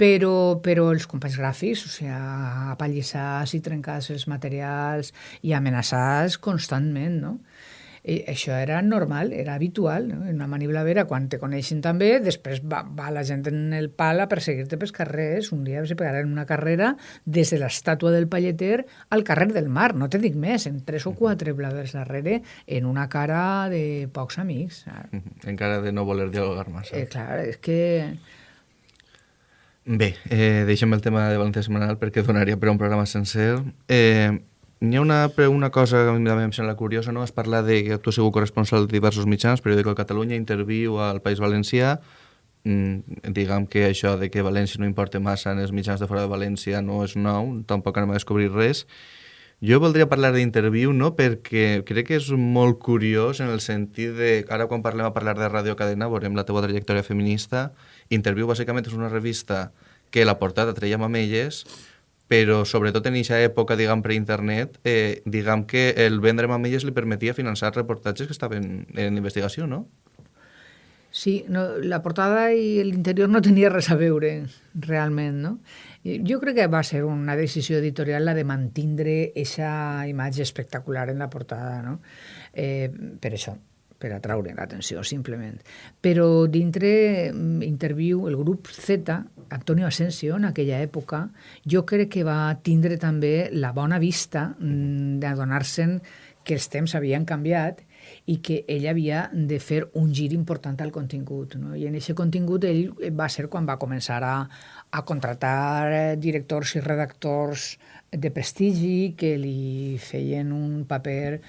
Però, però els companys gràfics, o sigui, apallissats i trencats els materials i amenaçats constantment, no? I això era normal, era habitual. No? En una maniblavera, quan te coneixen també, després va, va la gent en el pal a perseguir-te pels carrers. Un dia se pegaran una carrera des de l'estàtua del Palleter al carrer del Mar, no te dic més, en tres o quatre blavers darrere, en una cara de pocs amics. Encara de no voler dialogar massa. Eh, clar, és que... Bé, eh, deixem el tema de València Setmanal perquè donaria per un programa sencer. Eh, N'hi ha una, una cosa que a mi em sembla curiosa, no? Has parlat de que tu has sigut corresponsal de diversos mitjans, periòdico de Catalunya, Interviu al País Valencià. mm, diguem que això de que València no importa massa en els mitjans de fora de València no és nou, tampoc anem a descobrir res. Jo voldria parlar d'interviu, no?, perquè crec que és molt curiós en el sentit de... Ara, quan parlem a parlar de Radio Cadena, veurem la teva trajectòria feminista. Interviu, bàsicament, és una revista que la portada treia mamelles, però sobretot en aquesta època, diguem, pre-internet, eh, diguem que el vendre mamelles li permetia finançar reportatges que estaven en investigació, no? Sí, no, la portada i l'interior no tenia res a veure, realment, no? Jo crec que va ser una decisió editorial la de mantindre aquesta imatge espectacular en la portada, no? Eh, per això, per atraure l'atenció, simplement. Però dintre mm, Interview, el grup Z, Antonio Asensio, en aquella època, jo crec que va tindre també la bona vista mm, d'adonar-se'n que els temps havien canviat i que ell havia de fer un gir important al contingut. No? I en aquest contingut ell va ser quan va començar a, a contratar eh, directors i redactors de prestigi que li feien un paper,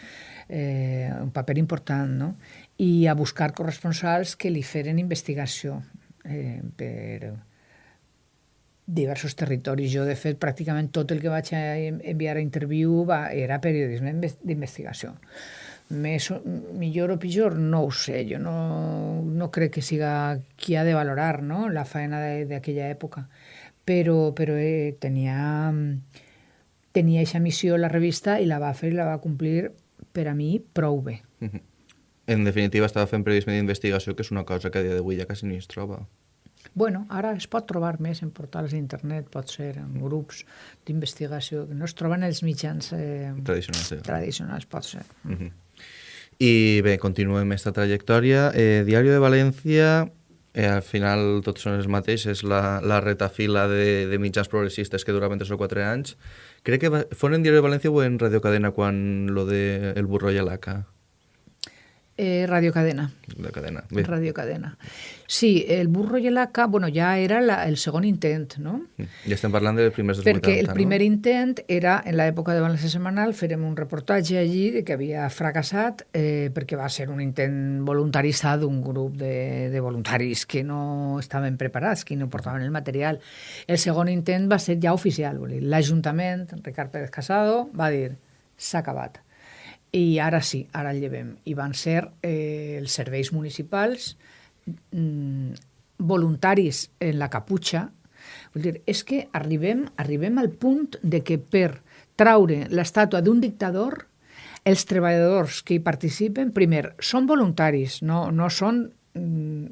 eh, un paper important no? i a buscar corresponsals que li feren investigació eh, per diversos territoris. Jo, de fet, pràcticament tot el que vaig enviar a interviu va, era periodisme d'investigació més, millor o pitjor, no ho sé. Jo no, no crec que siga qui ha de valorar no? la feina d'aquella època. Però, però eh, tenia, tenia aquesta missió la revista i la va fer i la va complir per a mi prou bé. En definitiva, estava fent periodisme d'investigació, que és una cosa que a dia d'avui ja quasi ni es troba. Bueno, ara es pot trobar més en portals d'internet, pot ser en grups d'investigació, que no es troben els mitjans eh, tradicionals, eh? tradicionals, pot ser. Uh -huh. I bé, continuem aquesta trajectòria. Eh, Diario de València, eh, al final tots són els mateixos, la, la retafila de, de mitjans progressistes que duraven 3 o 4 anys. Crec que fon en Diario de València o en Radio Cadena quan lo de El burro i l'ACA? Eh, Radio Cadena. Radio Cadena. Bé. Radio Cadena. Sí, el burro i l'ACA, bueno, ja era la, el segon intent, no? Ja estem parlant dels primers dels Perquè 80, el primer no? intent era, en l'època de València Setmanal, farem un reportatge allí de que havia fracassat eh, perquè va ser un intent voluntarista d'un grup de, de voluntaris que no estaven preparats, que no portaven el material. El segon intent va ser ja oficial, l'Ajuntament, Ricard Pérez Casado, va dir s'ha acabat i ara sí, ara el llevem. I van ser eh, els serveis municipals mm, voluntaris en la caputxa. Vull dir, és que arribem, arribem al punt de que per traure l'estàtua d'un dictador, els treballadors que hi participen, primer, són voluntaris, no, no són... Mm,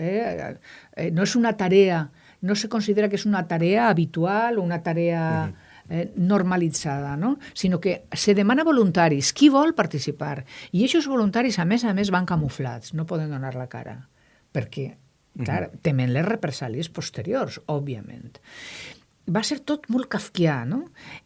eh, eh, no és una tarea, no se considera que és una tarea habitual o una tarea... Mm -hmm eh, normalitzada, no? sinó que se demana voluntaris, qui vol participar. I aquests voluntaris, a més a més, van camuflats, no poden donar la cara, perquè, clar, uh -huh. temen les represàlies posteriors, òbviament va ser tot molt kafkià, no?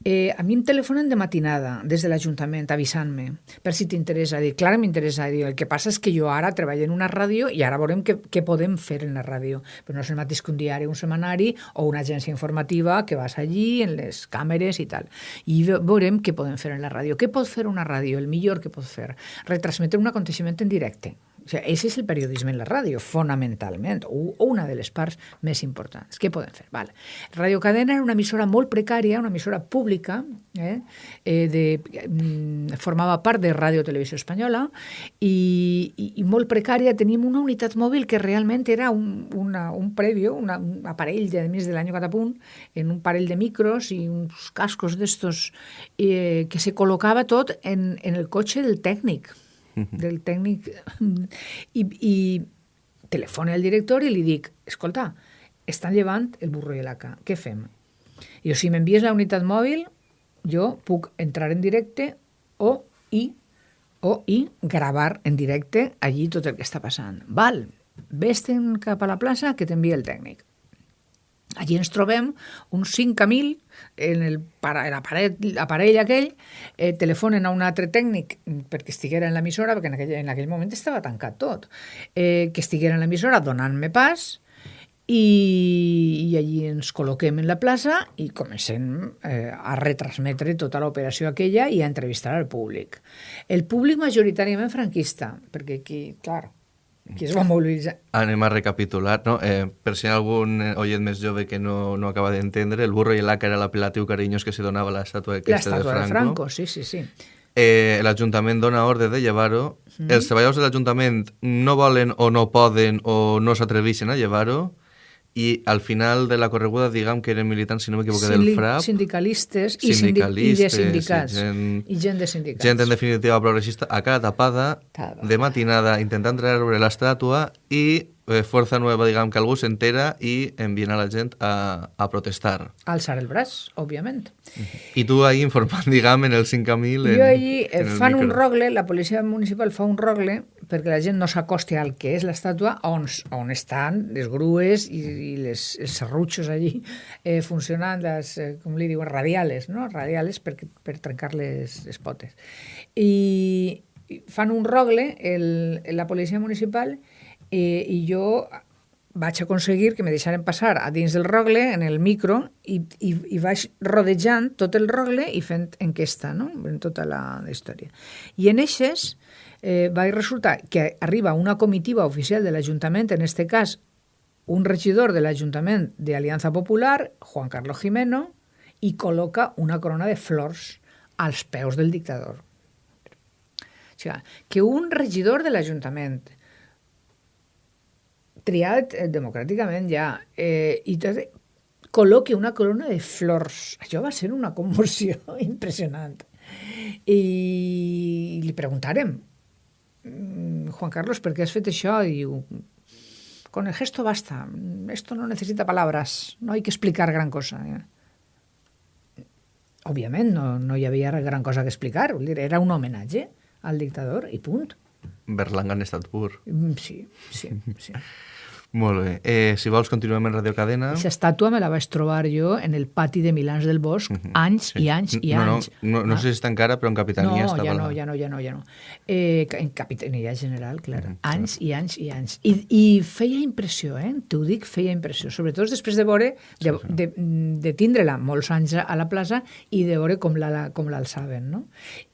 Eh, a mi em telefonen de matinada des de l'Ajuntament avisant-me per si t'interessa. Dir, clar, m'interessa. Dir, el que passa és que jo ara treballo en una ràdio i ara veurem què, què podem fer en la ràdio. Però no és el mateix que un diari, un setmanari o una agència informativa que vas allí en les càmeres i tal. I veurem què podem fer en la ràdio. Què pot fer una ràdio? El millor que pot fer? Retransmetre un aconteixement en directe o sigui, ese és el periodisme en la ràdio, fonamentalment, o, una de les parts més importants. Què podem fer? Vale. Radio Cadena era una emissora molt precària, una emissora pública, eh? Eh, de, mm, formava part de Ràdio Televisió Espanyola, i, i, i molt precària. Teníem una unitat mòbil que realment era un, una, un prèvio, una, un aparell de més de l'any Catapunt, en un parell de micros i uns cascos d'estos eh, que se col·locava tot en, en el cotxe del tècnic del tècnic, i, i telefona al director i li dic, escolta, estan llevant el burro i l'aca, què fem? I o si m'envies la unitat mòbil, jo puc entrar en directe o i o i gravar en directe allí tot el que està passant. Val, vés-te'n cap a la plaça que t'envia el tècnic. Allí ens trobem uns 5.000 en el l'aparell aquell, eh, telefonen a un altre tècnic perquè estiguera en l'emissora, perquè en aquell, en aquell moment estava tancat tot, eh, que estiguera en l'emissora donant-me pas, i, i allí ens col·loquem en la plaça i comencem eh, a retransmetre tota l'operació aquella i a entrevistar al públic. El públic majoritàriament franquista, perquè aquí, clar, qui es va mobilitzar. Anem a recapitular, no? Eh, per si algun oient més jove que no, no acaba d'entendre, el burro i el laca era l'apel·latiu carinyós que se donava a l'estàtua aquesta de L'estàtua Franco. de Franco, sí, sí, sí. Eh, L'Ajuntament dona ordre de llevar-ho. Els treballadors de l'Ajuntament no volen o no poden o no s'atreveixen a llevar-ho i al final de la correguda, diguem que eren militants, si no m'equivoco, del FRAP. Sindicalistes i, sindi i de Sindicalistes, sindicats. i gent- I gent de sindicats. Gent, en definitiva, progressista, a cara tapada, Tapada. de matinada, intentant treure l'estàtua i eh, Força Nueva, diguem que algú s'entera i envien a la gent a, a protestar. Alçar el braç, òbviament. I tu ahí informant, diguem, en el 5.000... en- Jo allí eh, en fan un micro. rogle, la policia municipal fa un rogle perquè la gent no s'acosti al que és l'estàtua on, on estan les grues i, i les, els serrutxos allí eh, funcionant, les, eh, com li diuen, radiales, no? radiales per, per trencar les, les potes. I, i fan un rogle, el, la policia municipal, eh, i jo vaig aconseguir que me deixaren passar a dins del rogle, en el micro, i, i, i vaig rodejant tot el rogle i fent enquesta, no?, en tota la, història. I en eixes eh, va resultar que arriba una comitiva oficial de l'Ajuntament, en este cas un regidor de l'Ajuntament de Alianza Popular, Juan Carlos Jimeno, i col·loca una corona de flors als peus del dictador. O sigui, que un regidor de l'Ajuntament triat eh, democràticament ja, eh, i tot, col·loqui una corona de flors. Això va ser una commoció impressionant. I li preguntarem, "Mm, Juan Carlos, ¿por qué has fet això? I diu, con el gesto basta, esto no necesita palabras, no hay que explicar gran cosa. Òbviament, no, no hi havia gran cosa que explicar, era un homenatge al dictador i punt. Berlanga en estat pur. Mm, Sí, sí, sí. Molt bé. Eh, si vols, continuem en Radio Cadena. Aquesta estàtua me la vaig trobar jo en el pati de Milans del Bosc, anys i anys i no, anys. No, no, no Ah. sé si està encara, però en Capitania no, estava... ja no, ja no, ja no, ja no. Eh, en Capitania General, clar. Anys i anys i anys. I, I feia impressió, eh? T'ho dic, feia impressió. Sobretot després de veure, de, de, de tindre-la molts anys a la plaça i de veure com la- com l'alçaven, no?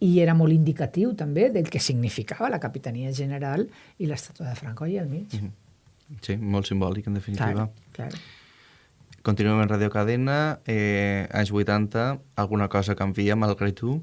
I era molt indicatiu també del que significava la Capitania General i l'estàtua de Franco allà al mig. Sí, molt simbòlic, en definitiva. Clar, clar. Continuem en Radio Cadena, eh, anys 80, alguna cosa canvia, malgrat tu,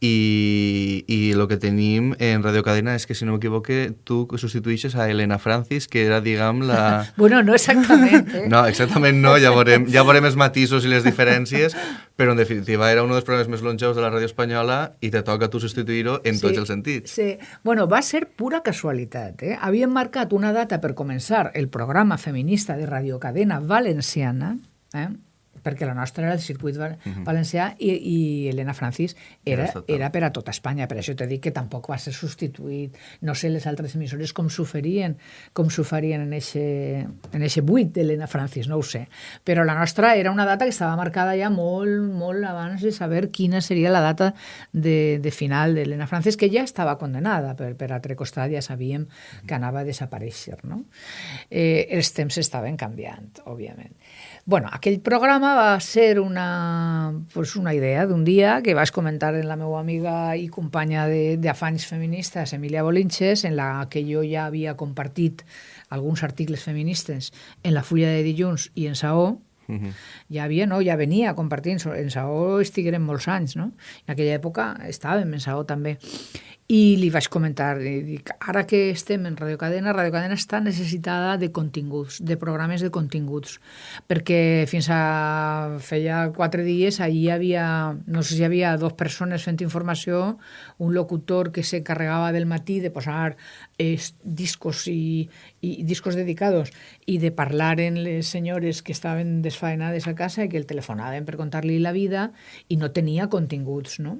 i, i el que tenim en Radio Cadena és que, si no m'equivoque, tu substitueixes a Elena Francis, que era, diguem, la... Bueno, no exactament. Eh? No, exactament no, ja veurem, ja veurem els matisos i les diferències, però en definitiva era un dels programes més longeus de la ràdio espanyola i te toca tu substituir-ho en tots els sentits. Sí. Bueno, va ser pura casualitat. Eh? Havien marcat una data per començar el programa feminista de radiocadena valenciana, eh? Perquè la nostra era el circuit val valencià i, i Helena Francis era, era per a tota Espanya. Per això t'he dit que tampoc va ser substituït. No sé les altres emissores com s'ho farien, com s'ho farien en eixe, en eixe buit d'Helena Francis, no ho sé. Però la nostra era una data que estava marcada ja molt, molt abans de saber quina seria la data de, de final d'Helena Francis, que ja estava condenada, per, per altre costat ja sabíem que anava a desaparèixer. No? Eh, els temps estaven canviant, òbviament. Bueno, aquell programa va ser una, pues una idea d'un dia que vaig comentar en la meva amiga i companya de- d'afanys feministes, Emilia Bolinches, en la que jo ja havia compartit alguns articles feministes en la fulla de dilluns i en Saó, ja havia, no, ja venia compartint, en Saó estigueren molts anys, no? En aquella època estàvem en Saó també. I li vaig comentar, i dic, ara que estem en Radio Cadena, Radio Cadena està necessitada de continguts, de programes de continguts, perquè fins a feia quatre dies allí hi havia, no sé si hi havia dos persones fent informació, un locutor que se carregava del matí de posar es, discos i, i discos dedicados i de parlar en les senyores que estaven desfaenades a casa i que el telefonaven per contar-li la vida i no tenia continguts, no?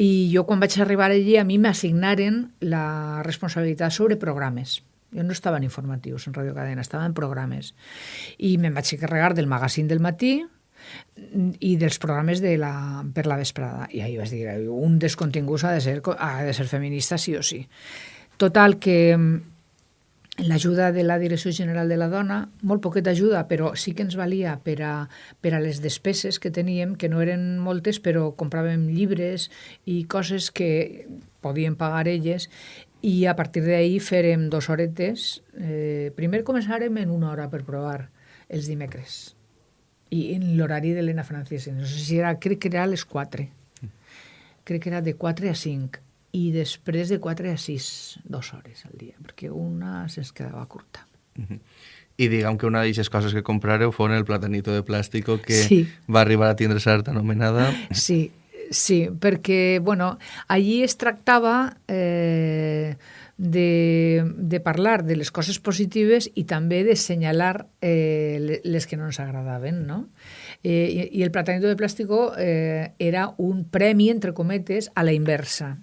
I jo quan vaig arribar allí a mi m'assignaren la responsabilitat sobre programes. Jo no estava en informatius en Radio Cadena, estava en programes. I me'n vaig encarregar del magazín del matí i dels programes de la, per la vesprada. I ahir vaig dir, un dels continguts ha de ser, ha de ser feminista sí o sí. Total, que mm, l'ajuda de la Direcció General de la Dona, molt poqueta ajuda, però sí que ens valia per a, per a les despeses que teníem, que no eren moltes, però compràvem llibres i coses que podien pagar elles, i a partir d'ahir farem dos horetes. Eh, primer començarem en una hora per provar els dimecres i en l'horari de l'Ena Francesa. No sé si era, crec que era a les 4. Crec que era de 4 a 5 i després de 4 a 6, dues hores al dia, perquè una se'ns quedava curta. Uh -huh. I diguem que una d'aquestes coses que comprareu fon el platanito de plàstico que Sí. va arribar a tindre certa anomenada. Sí, sí, perquè, bueno, allí es tractava eh, de, de parlar de les coses positives i també de senyalar eh, le- les que no ens agradaven, no? Eh, i, I el platanito de plàstico eh, era un premi, entre cometes, a la inversa.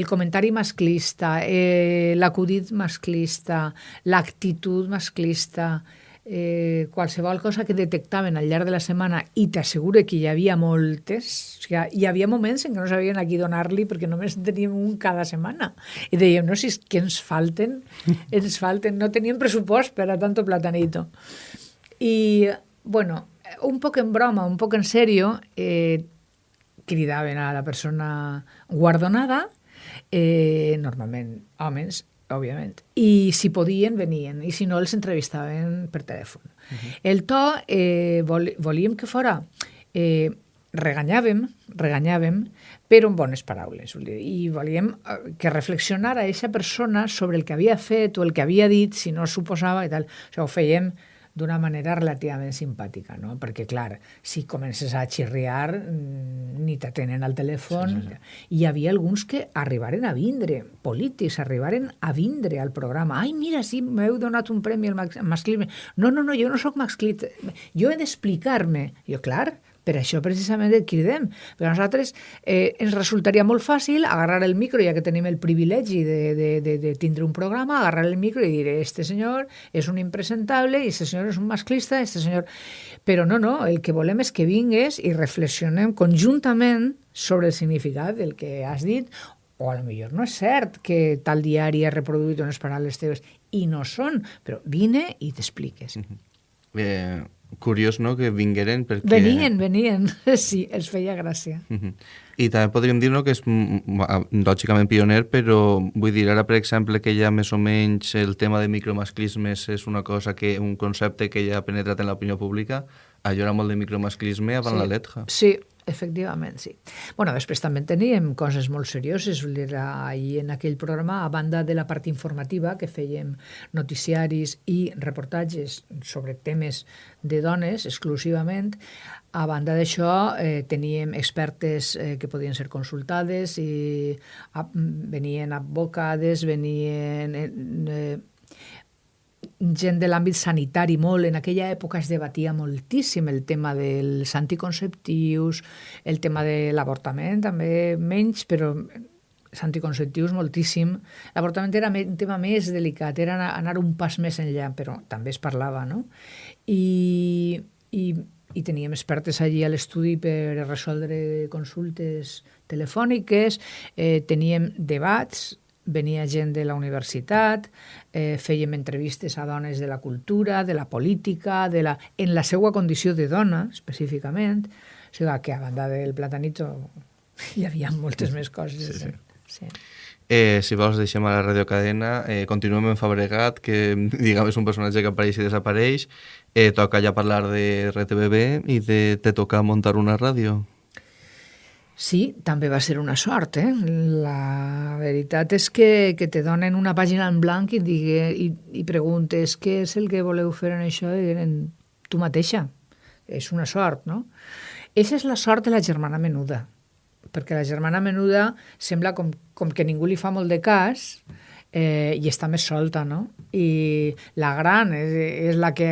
El comentari masclista, eh, l'acudit masclista, l'actitud masclista, eh, qualsevol cosa que detectaven al llarg de la setmana i t'asseguro que hi havia moltes, o sigui, hi havia moments en què no sabien a qui donar-li perquè només en teníem un cada setmana. I dèiem, no, si és que ens falten, ens falten, no teníem pressupost per a tanto platanito. I, bueno, un poc en broma, un poc en serio, eh, cridaven a la persona guardonada, eh, normalment homes, òbviament, i si podien venien, i si no els entrevistaven per telèfon. Uh -huh. El to eh, vol, volíem que fora... Eh, reganyàvem, reganyàvem, però amb bones paraules. I volíem eh, que reflexionara aquesta persona sobre el que havia fet o el que havia dit, si no suposava i tal. O sigui, ho fèiem d'una manera relativament simpàtica, no? Perquè, clar, si comences a xirriar, mm, ni t'atenen al telèfon. Sí, sí, sí. Hi havia alguns que arribaren a vindre, polítics, arribaren a vindre al programa. Ai, mira, sí, m'heu donat un premi al max- masclisme. No, no, no, jo no sóc masclista. Jo he d'explicar-me. Jo, clar, per això precisament el cridem. Per a nosaltres eh, ens resultaria molt fàcil agarrar el micro, ja que tenim el privilegi de, de, de, de tindre un programa, agarrar el micro i dir, este senyor és un impresentable, i este senyor és un masclista, este senyor... Però no, no, el que volem és que vingues i reflexionem conjuntament sobre el significat del que has dit, o a lo millor no és cert que tal diari ha reproduït unes paraules teves, i no són, però vine i t'expliques. Eh, curiós, no?, que vingueren perquè... Venien, venien, sí, els feia gràcia. Uh -huh. I també podríem dir no, que és mm, mm, lògicament pioner, però vull dir, ara, per exemple, que ja més o menys el tema de micromasclismes és una cosa que, un concepte que ja ha penetrat en l'opinió pública, allò era molt de micromasclisme abans sí. la letja. Sí, efectivament, sí. bueno, després també teníem coses molt serioses. Ahir en aquell programa, a banda de la part informativa, que fèiem noticiaris i reportatges sobre temes de dones exclusivament, a banda d'això eh, teníem expertes eh, que podien ser consultades i a, venien advocades, venien... Eh, gent de l'àmbit sanitari molt. En aquella època es debatia moltíssim el tema dels anticonceptius, el tema de l'avortament, també menys, però els anticonceptius moltíssim. L'avortament era un tema més delicat, era anar un pas més enllà, però també es parlava, no? I, i, i teníem expertes allí a l'estudi per resoldre consultes telefòniques, eh, teníem debats, venia gent de la universitat, eh, fèiem entrevistes a dones de la cultura, de la política, de la, en la seva condició de dona, específicament. O sigui que a banda del platanito hi havia moltes més coses. Sí, sí. sí. Eh, si vols, deixem a la radiocadena. Eh, continuem en Fabregat, que diguem és un personatge que apareix i desapareix. Eh, toca ja parlar de RTBB i de te toca muntar una ràdio. Sí, també va ser una sort, eh? La veritat és que, que te donen una pàgina en blanc i, digue, i, i preguntes què és el que voleu fer en això i diuen tu mateixa. És una sort, no? Eixa és la sort de la germana menuda, perquè la germana menuda sembla com, com que ningú li fa molt de cas eh, i està més solta, no? I la gran és, és la que,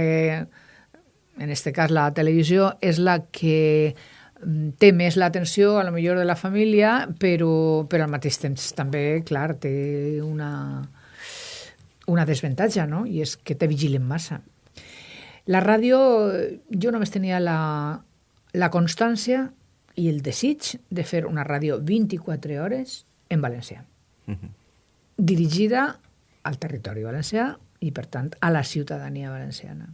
en este cas la televisió, és la que té més l'atenció a lo millor de la família, però, però al mateix temps també, clar, té una, una desventatge, no? I és que te vigilen massa. La ràdio, jo només tenia la, la constància i el desig de fer una ràdio 24 hores en valencià. Uh -huh. Dirigida al territori valencià i, per tant, a la ciutadania valenciana.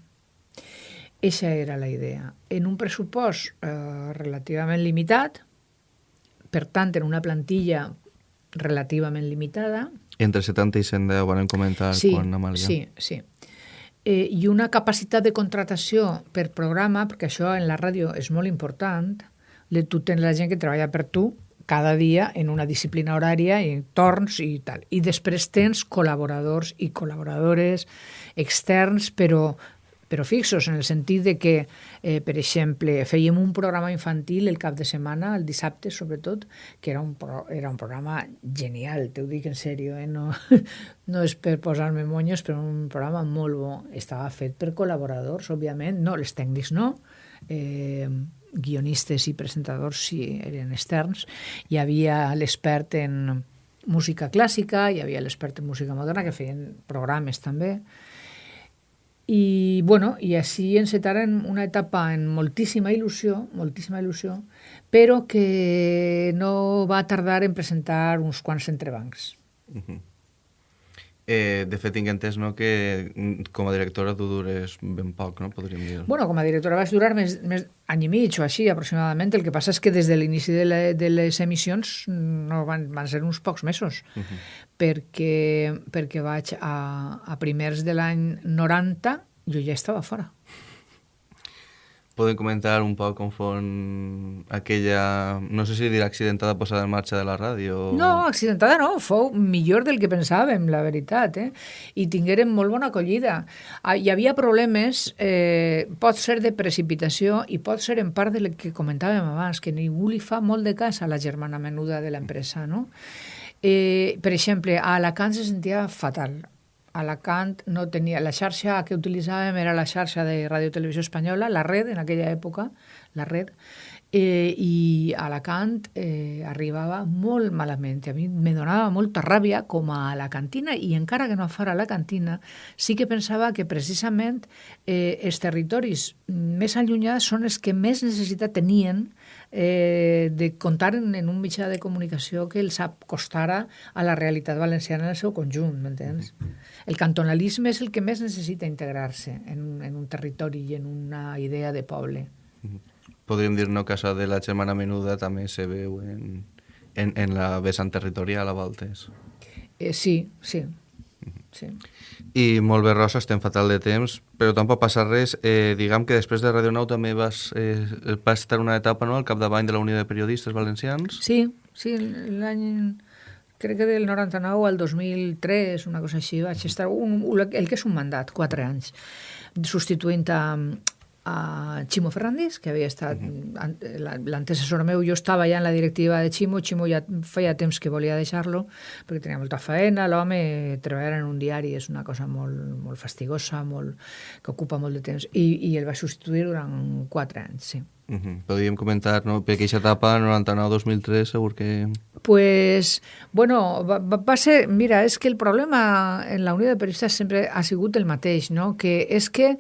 Eixa era la idea. En un pressupost eh, relativament limitat, per tant, en una plantilla relativament limitada, Entre 70 i 110 van comentar sí, quan Amàlia. Sí, sí. Eh, I una capacitat de contratació per programa, perquè això en la ràdio és molt important, tu tens la gent que treballa per tu cada dia en una disciplina horària i torns i tal. I després tens col·laboradors i col·laboradores externs, però però fixos, en el sentit de que, eh, per exemple, fèiem un programa infantil el cap de setmana, el dissabte sobretot, que era un, pro, era un programa genial, te ho dic en sèrio, eh? no, no és per posar-me monyos, però un programa molt bo. Estava fet per col·laboradors, òbviament, no, els tècnics no, eh, guionistes i presentadors sí eren externs. Hi havia l'expert en música clàssica, hi havia l'expert en música moderna, que feien programes també, i, bueno, i així encetaren una etapa en moltíssima il·lusió, moltíssima il·lusió, però que no va tardar en presentar uns quants entrebancs. Uh -huh. Eh, de fet, tinc entès no, que mm, com a directora tu dures ben poc, no? podríem dir. Bueno, com a directora vaig durar més, més any i mig o així, aproximadament. El que passa és que des de l'inici de, la, de les emissions no van, van ser uns pocs mesos, uh -huh. Perquè, perquè vaig a, a primers de l'any 90, jo ja estava fora. Podem comentar un poc com fon aquella, no sé si dir accidentada posada en marxa de la ràdio? No, accidentada no, fou millor del que pensàvem, la veritat, eh? I tinguérem molt bona acollida. Ah, hi havia problemes, eh, pot ser de precipitació i pot ser en part del que comentàvem abans, que ningú li fa molt de cas a la germana menuda de l'empresa, no? Eh, per exemple, a Alacant se sentia fatal. Alacant no tenia... La xarxa que utilitzàvem era la xarxa de Ràdio Televisió Espanyola, la red, en aquella època, la red, eh, i Alacant eh, arribava molt malament. A mi me donava molta ràbia com a la cantina i encara que no fora la cantina, sí que pensava que precisament eh, els territoris més allunyats són els que més necessitat tenien eh, de comptar en, en un mitjà de comunicació que els acostara a la realitat valenciana en el seu conjunt, m'entens? El cantonalisme és el que més necessita integrar-se en, en un territori i en una idea de poble. Podríem dir no això de la germana menuda també se veu en, en, en la vessant territorial a voltes. Eh, sí, sí. Sí. I molt bé, Rosa, estem fatal de temps, però tampoc passa res. Eh, diguem que després de Radio Nou també vas, eh, vas estar una etapa no, al capdavant de la Unió de Periodistes Valencians. Sí, sí, l'any crec que del 99 al 2003, una cosa així, vaig estar un, el que és un mandat, quatre anys, substituint a, a Ximo Ferrandis, que havia estat uh -huh. l'antecessor meu. Jo estava ja en la directiva de Ximo, Ximo ja feia temps que volia deixar-lo, perquè tenia molta feina, l'home treballar en un diari és una cosa molt, molt fastigosa, molt, que ocupa molt de temps, i, i el va substituir durant quatre anys, sí. Uh -huh. Podríem comentar, no? perquè aquesta etapa, 99-2003, segur que... Pues, bueno, va, va ser... Mira, és que el problema en la Unió de Periodistes sempre ha sigut el mateix, no? Que és que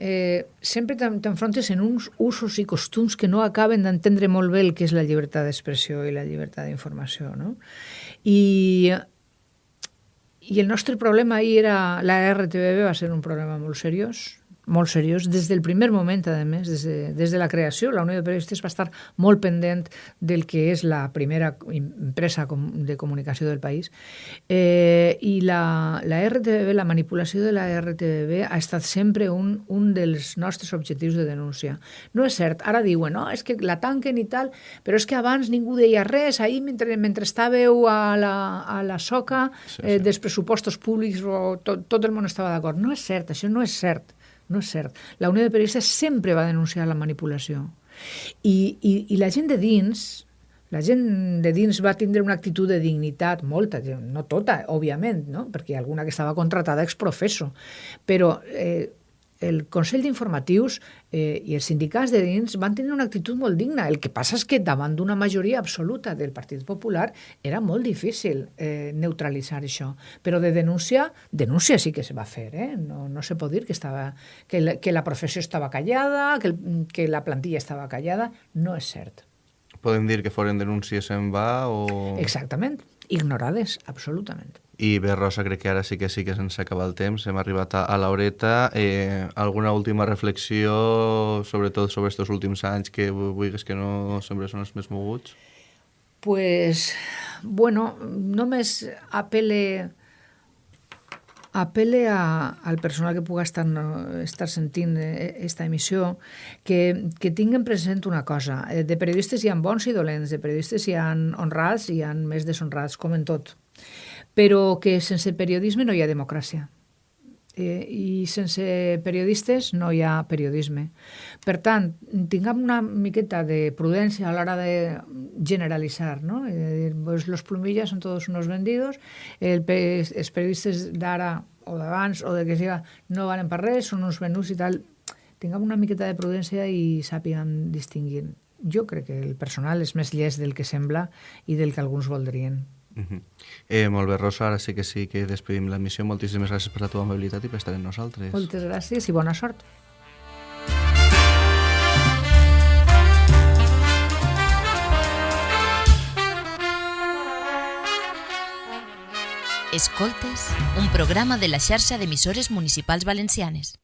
eh, sempre t'enfrontes en uns usos i costums que no acaben d'entendre molt bé el que és la llibertat d'expressió i la llibertat d'informació. No? I, I el nostre problema ahir era... La RTBB va ser un problema molt seriós, molt seriós, des del primer moment, a més, des de, des de la creació. La Unió de Periodistes va estar molt pendent del que és la primera empresa de comunicació del país. Eh, I la, la RTBB, la manipulació de la RTBB ha estat sempre un, un dels nostres objectius de denúncia. No és cert, ara diuen, no, és que la tanquen i tal, però és que abans ningú deia res, ahir mentre, mentre estàveu a la, a la soca sí, sí. Eh, dels pressupostos públics, tot, tot el món estava d'acord. No és cert, això no és cert. No és cert. La Unió de Periodistes sempre va denunciar la manipulació. I, i, i la gent de dins, la gent de dins va tindre una actitud de dignitat, molta, no tota, òbviament, no? perquè alguna que estava contratada ex professo, però eh, el Consell d'Informatius eh, i els sindicats de dins van tenir una actitud molt digna. El que passa és que davant d'una majoria absoluta del Partit Popular era molt difícil eh, neutralitzar això. Però de denúncia, denúncia sí que se va fer. Eh? No, no se pot dir que, estava, que, la, que la professió estava callada, que, el, que la plantilla estava callada. No és cert. Podem dir que foren denúncies en va o... Exactament. Ignorades, absolutament. I bé, Rosa, crec que ara sí que sí que se'ns acaba el temps, hem arribat a, a l'horeta. Eh, alguna última reflexió, sobretot sobre aquests últims anys, que vulguis que no sempre són els més moguts? Pues, bueno, només apele apele a, al personal que puga estar, estar sentint aquesta emissió que, que tinguen present una cosa. Eh, de periodistes hi ha bons i dolents, de periodistes hi ha honrats i hi ha més deshonrats, com en tot. Però que sense periodisme no hi ha democràcia eh, i sense periodistes no hi ha periodisme. Per tant, tinguem una miqueta de prudència a l'hora de generalitzar, no? Eh, pues los plumillas son todos unos vendidos, el, els periodistes d'ara o d'abans o de que siga no valen per res, són uns venuts i tal. Tinguem una miqueta de prudència i sàpiguen distingir. Jo crec que el personal és més llest del que sembla i del que alguns voldrien. Uh -huh. eh, molt bé, Rosa, ara sí que sí que despedim l'emissió. Moltíssimes gràcies per la teva amabilitat i per estar amb nosaltres. Moltes gràcies i bona sort. Escoltes, un programa de la xarxa d'emissores municipals valencianes.